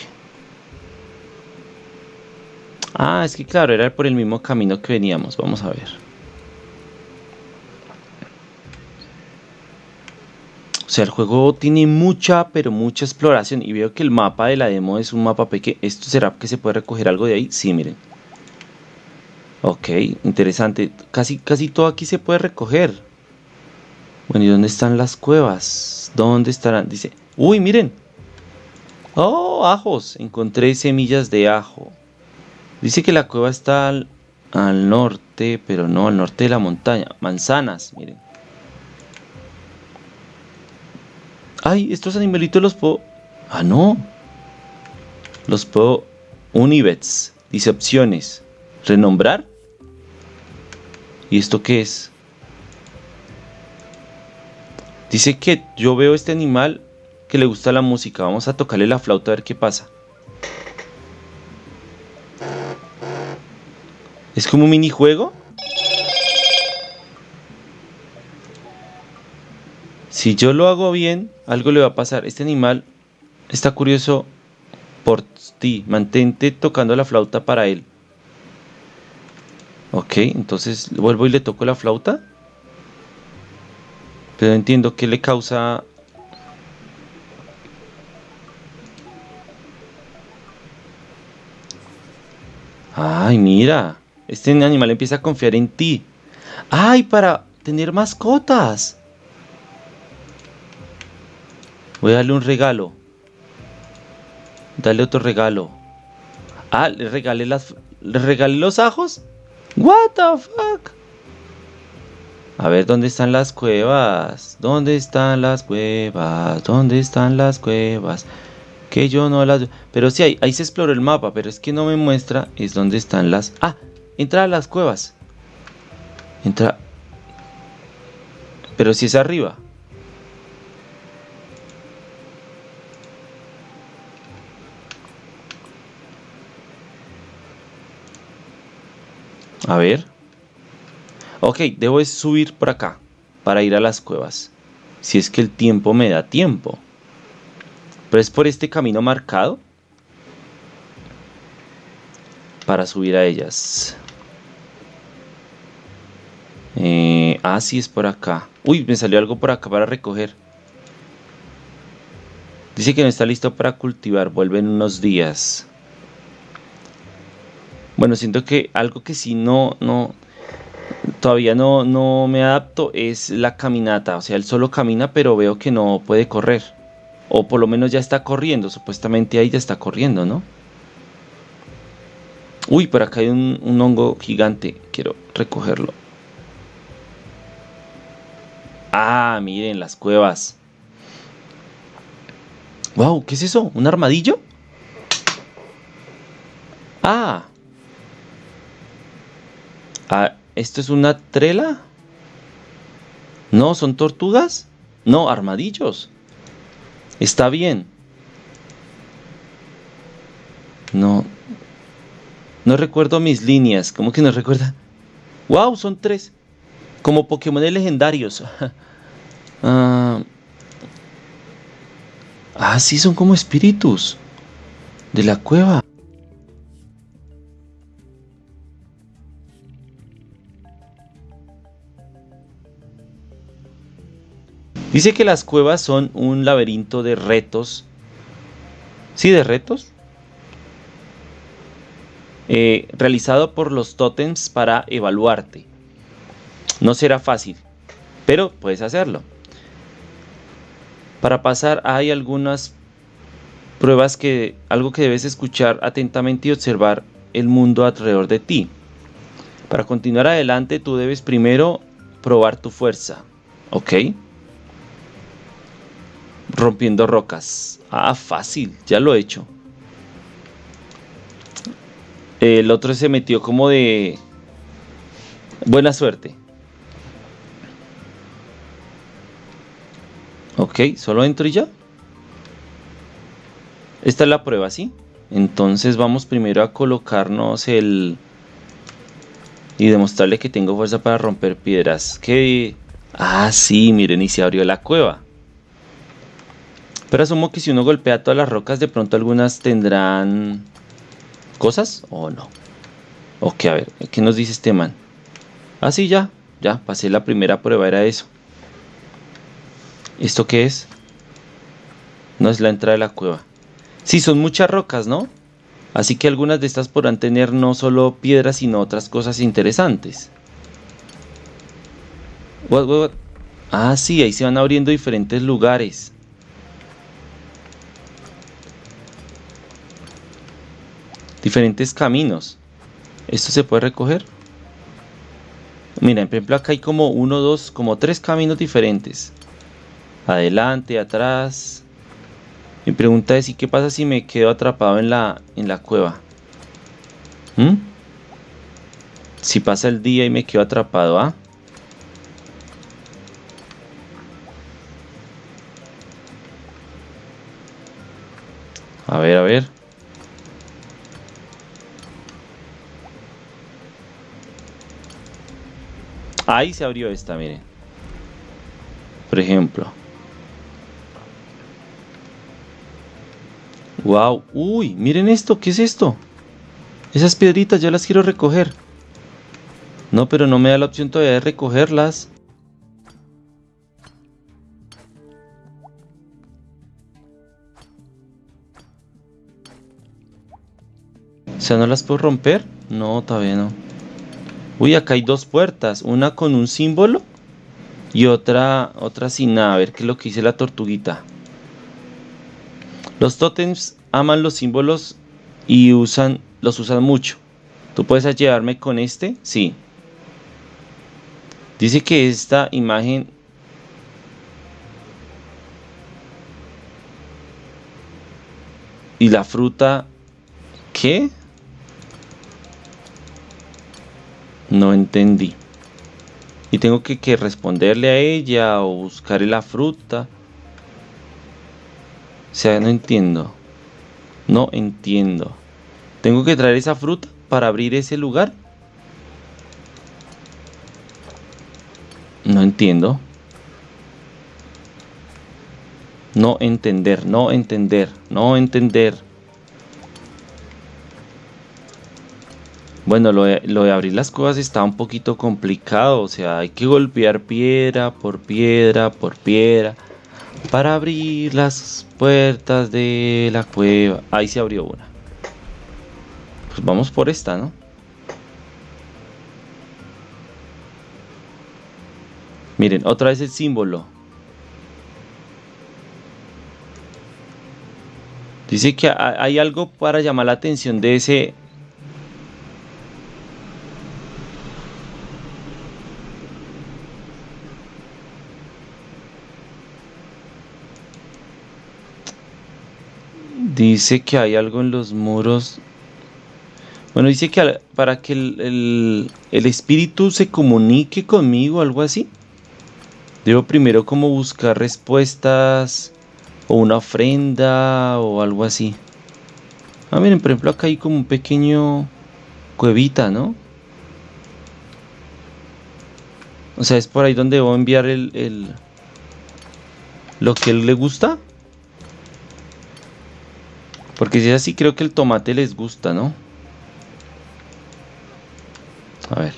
Ah, es que claro, era por el mismo camino que veníamos. Vamos a ver. O sea, el juego tiene mucha, pero mucha exploración. Y veo que el mapa de la demo es un mapa pequeño. ¿Esto será que se puede recoger algo de ahí? Sí, miren. Ok, interesante. Casi, casi todo aquí se puede recoger. Bueno, ¿y dónde están las cuevas? ¿Dónde estarán? Dice, uy, miren. Oh, ajos. Encontré semillas de ajo. Dice que la cueva está al, norte, pero no, al norte de la montaña. Manzanas, miren. Ay, estos animalitos los puedo... Ah, no. Los puedo... Univets. Dice opciones. Renombrar. ¿Y esto qué es? Dice que yo veo este animal que le gusta la música. Vamos a tocarle la flauta a ver qué pasa. ¿Es como un minijuego? Si yo lo hago bien, algo le va a pasar. Este animal está curioso por Ti, mantente tocando la flauta para él. Ok, entonces vuelvo y le toco la flauta. Pero entiendo que le causa... Ay, mira. Este animal empieza a confiar en ti. Ay, para tener mascotas. Voy a darle un regalo. Dale otro regalo. Ah, le regalé las. ¿Le regalé los ajos? What the fuck? A ver, ¿dónde están las cuevas? ¿Dónde están las cuevas? ¿Dónde están las cuevas? Que yo no las... Pero sí, ahí, ahí se exploró el mapa, pero es que no me muestra es dónde están las... Ah, entra a las cuevas. Entra... Pero si es arriba. A ver. Ok, debo subir por acá para ir a las cuevas. Si es que el tiempo me da tiempo. Pero es por este camino marcado. Para subir a ellas. Eh, ah, sí, es por acá. Uy, me salió algo por acá para recoger. Dice que no está listo para cultivar. Vuelve en unos días. Bueno, siento que algo que sí no, no, todavía no, no me adapto es la caminata. O sea, él solo camina, pero veo que no puede correr. O por lo menos ya está corriendo. Supuestamente ahí ya está corriendo, ¿no? Uy, por acá hay un, un hongo gigante. Quiero recogerlo. Ah, miren las cuevas. Wow, ¿qué es eso? ¿Un armadillo? Ah, Ah, ¿Esto es una trela? No, ¿son tortugas? No, armadillos. Está bien. No. No recuerdo mis líneas. ¿Cómo que no recuerda? ¡Wow! Son tres. Como Pokémon legendarios. ah, ah, sí, son como espíritus. De la cueva. Dice que las cuevas son un laberinto de retos. Sí, de retos. Eh, realizado por los totems para evaluarte. No será fácil, pero puedes hacerlo. Para pasar hay algunas pruebas que algo que debes escuchar atentamente y observar el mundo alrededor de ti. Para continuar adelante tú debes primero probar tu fuerza, ¿ok? Rompiendo rocas. Ah, fácil, ya lo he hecho. El otro se metió como de... Buena suerte. Ok, solo entro y ya. Esta es la prueba, ¿sí? Entonces vamos primero a colocarnos el... Y demostrarle que tengo fuerza para romper piedras. Que... Ah, sí, miren, y se abrió la cueva. Pero asumo que si uno golpea todas las rocas, de pronto algunas tendrán cosas o no. Ok, a ver, ¿qué nos dice este man? Ah, sí, ya, ya, pasé la primera prueba, era eso. ¿Esto qué es? No es la entrada de la cueva. Sí, son muchas rocas, ¿no? Así que algunas de estas podrán tener no solo piedras, sino otras cosas interesantes. Ah, sí, ahí se van abriendo diferentes lugares. Diferentes caminos. ¿Esto se puede recoger? Mira, por ejemplo acá hay como uno, dos, como tres caminos diferentes. Adelante, atrás. Mi pregunta es, ¿y qué pasa si me quedo atrapado en la, en la cueva? ¿Mm? Si pasa el día y me quedo atrapado, ¿ah? A ver, a ver. Ahí se abrió esta, miren. Por ejemplo. Wow, uy, miren esto, ¿qué es esto? Esas piedritas yo las quiero recoger. No, pero no me da la opción todavía de recogerlas. O sea, ¿no las puedo romper? No, todavía no. Uy, acá hay dos puertas. Una con un símbolo y otra, otra sin nada. A ver qué es lo que dice la tortuguita. Los totems aman los símbolos y usan, los usan mucho. ¿Tú puedes llevarme con este? Sí. Dice que esta imagen y la fruta ¿qué? No entendí. Y tengo que, responderle a ella o buscarle la fruta. O sea, no entiendo. No entiendo. ¿Tengo que traer esa fruta para abrir ese lugar? No entiendo. No entender, no entender, no entender. Bueno, lo de, lo de, abrir las cosas está un poquito complicado. O sea, hay que golpear piedra por piedra por piedra para abrir las puertas de la cueva. Ahí se abrió una. Pues vamos por esta, ¿no? Miren, otra vez el símbolo. Dice que hay algo para llamar la atención de ese Dice que hay algo en los muros. Bueno, dice que para que el, espíritu se comunique conmigo, algo así. Debo primero como buscar respuestas o una ofrenda o algo así. Ah, miren, por ejemplo, acá hay como un pequeño cuevita, ¿no? O sea, es por ahí donde debo enviar el, el lo que él le gusta. Porque si es así, creo que el tomate les gusta, ¿no? A ver.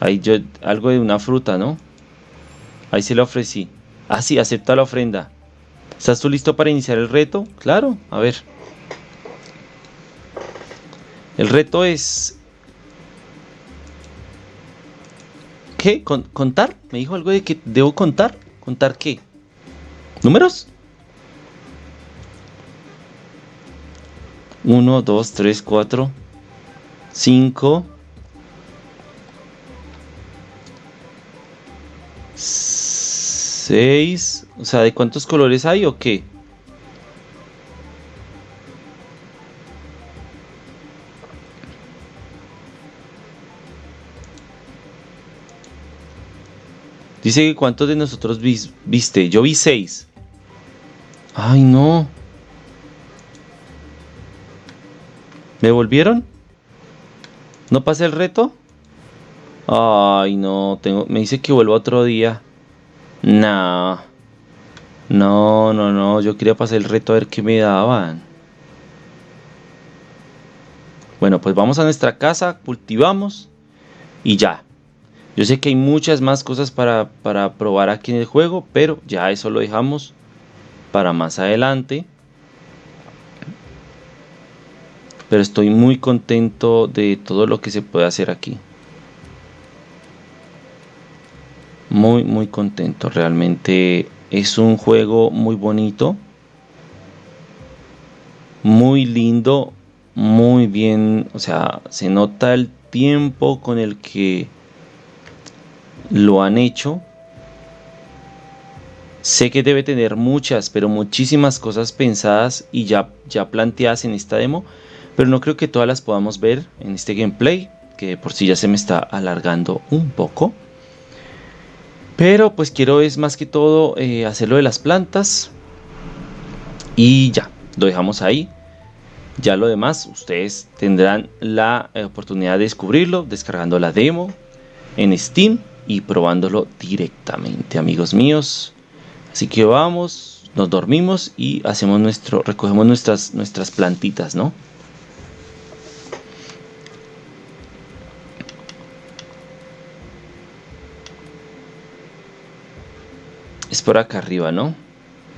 Ahí yo, algo de una fruta, ¿no? Ahí se le ofrecí. Ah, sí, acepta la ofrenda. ¿Estás tú listo para iniciar el reto? Claro, a ver. El reto es... ¿Qué? ¿Contar? Me dijo algo de que debo contar. ¿Contar qué? ¿Números? 1, 2, 3, 4, 5, 6. O sea, ¿de cuántos colores hay o qué? Dice que cuántos de nosotros viste. Yo vi 6. Ay, no. ¿Me volvieron? ¿No pasé el reto? Ay, no, tengo, me dice que vuelvo otro día. No. No, no, no, yo quería pasar el reto a ver qué me daban. Bueno, pues vamos a nuestra casa, cultivamos y ya. Yo sé que hay muchas más cosas para, para probar aquí en el juego, pero ya eso lo dejamos para más adelante. Pero estoy muy contento de todo lo que se puede hacer aquí. Muy, muy contento. Realmente es un juego muy bonito. Muy lindo. Muy bien. O sea, se nota el tiempo con el que lo han hecho. Sé que debe tener muchas, pero muchísimas cosas pensadas y ya, ya planteadas en esta demo pero no creo que todas las podamos ver en este gameplay, que por si ya se me está alargando un poco. Pero pues quiero es más que todo eh, hacerlo de las plantas. Y ya, lo dejamos ahí. Ya lo demás, ustedes tendrán la eh, oportunidad de descubrirlo descargando la demo en Steam y probándolo directamente, amigos míos. Así que vamos, nos dormimos y hacemos nuestro, recogemos nuestras, nuestras plantitas, ¿no? Es por acá arriba, ¿no?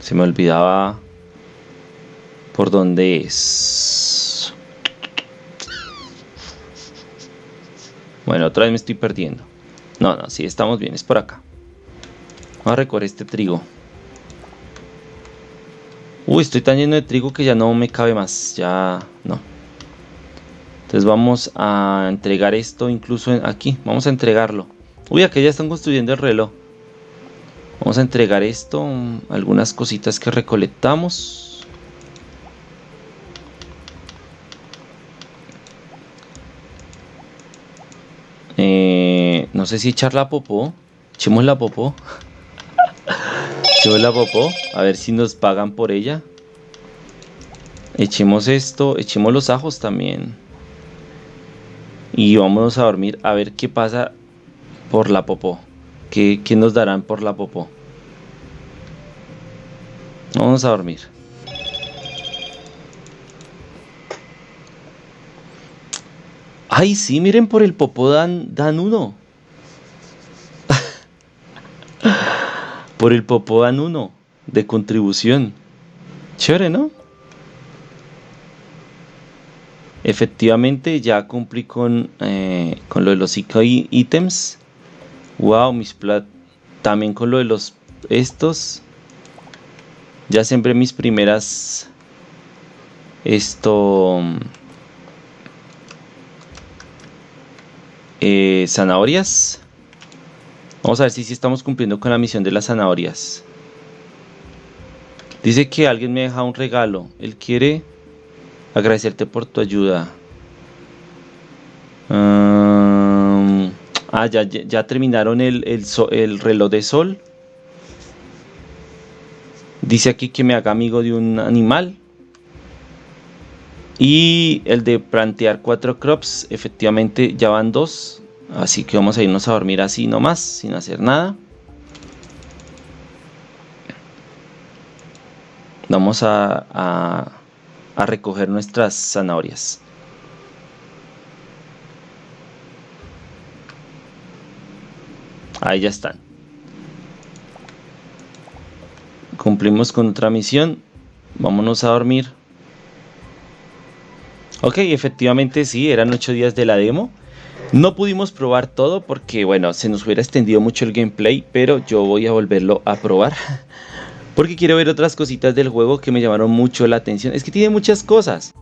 Se me olvidaba por dónde es. Bueno, otra vez me estoy perdiendo. No, no, sí, estamos bien, es por acá. Vamos a recoger este trigo. Uy, estoy tan lleno de trigo que ya no me cabe más. Ya, no. Entonces vamos a entregar esto incluso aquí. Vamos a entregarlo. Uy, aquí ya están construyendo el reloj. Vamos a entregar esto. Algunas cositas que recolectamos. Eh, no sé si echar la popó. Echemos la popó. Echemos la popó. A ver si nos pagan por ella. Echemos esto. Echemos los ajos también. Y vámonos a dormir a ver qué pasa por la popó. ¿Qué, qué nos darán por la popó? Vamos a dormir. Ay, sí, miren por el popó dan, dan uno. por el popó dan uno de contribución. Chévere, ¿no? Efectivamente ya cumplí con, eh, con lo de los ítems. Wow, mis plat. También con lo de los estos. Ya sembré mis primeras. Esto. Eh, zanahorias. Vamos a ver si, si estamos cumpliendo con la misión de las zanahorias. Dice que alguien me deja un regalo. Él quiere agradecerte por tu ayuda. ah, ya, ya, terminaron el, el reloj de sol. Dice aquí que me haga amigo de un animal. Y el de plantear cuatro crops, efectivamente ya van dos. Así que vamos a irnos a dormir así nomás, sin hacer nada. Vamos a, a, a recoger nuestras zanahorias. Ahí ya están. Cumplimos con otra misión. Vámonos a dormir. Ok, efectivamente sí, eran 8 días de la demo. No pudimos probar todo porque, bueno, se nos hubiera extendido mucho el gameplay, pero yo voy a volverlo a probar. Porque quiero ver otras cositas del juego que me llamaron mucho la atención. Es que tiene muchas cosas.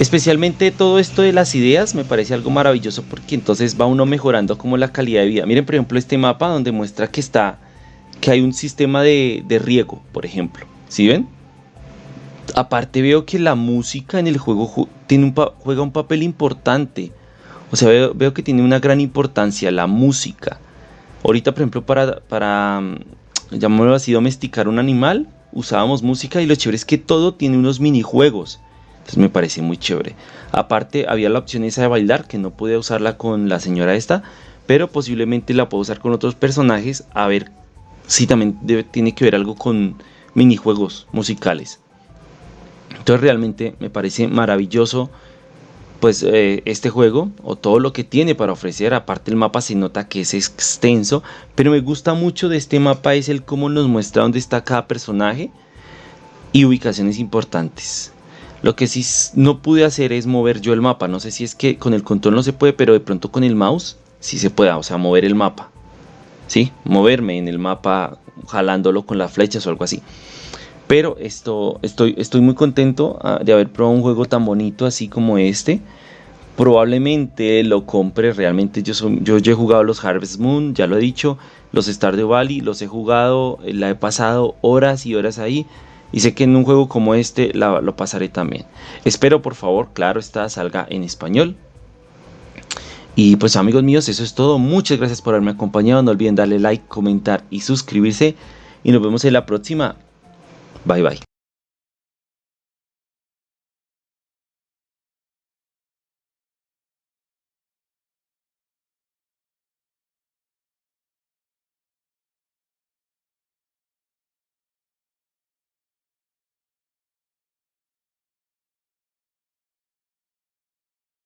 Especialmente todo esto de las ideas me parece algo maravilloso porque entonces va uno mejorando como la calidad de vida. Miren por ejemplo este mapa donde muestra que está que hay un sistema de, riego, por ejemplo. ¿Sí ven? Aparte veo que la música en el juego tiene un juega un papel importante. O sea, veo, que tiene una gran importancia la música. Ahorita, por ejemplo, para, para mm, llamémoslo así, domesticar un animal, usábamos música y lo chévere es que todo tiene unos minijuegos. Entonces me parece muy chévere. Aparte, había la opción esa de bailar, que no pude usarla con la señora esta, pero posiblemente la puedo usar con otros personajes a ver sí también tiene que ver algo con minijuegos musicales. Entonces realmente me parece maravilloso pues eh, este juego o todo lo que tiene para ofrecer. Aparte el mapa se nota que es extenso, pero me gusta mucho de este mapa es el cómo nos muestra dónde está cada personaje y ubicaciones importantes. Lo que sí no pude hacer es mover yo el mapa. No sé si es que con el control no se puede, pero de pronto con el mouse sí se puede, o sea, mover el mapa. ¿Sí? moverme en el mapa jalándolo con las flechas o algo así. Pero esto, estoy, estoy muy contento ah, de haber probado un juego tan bonito así como este. Probablemente lo compre realmente. Yo, yo, he jugado los Harvest Moon, ya lo he dicho. Los Stardew Valley, los he jugado, la he pasado horas y horas ahí. Y sé que en un juego como este lo pasaré también. Espero por favor, claro, esta salga en español. Y pues amigos míos, eso es todo. Muchas gracias por haberme acompañado. No olviden darle like, comentar y suscribirse. Y nos vemos en la próxima. Bye bye.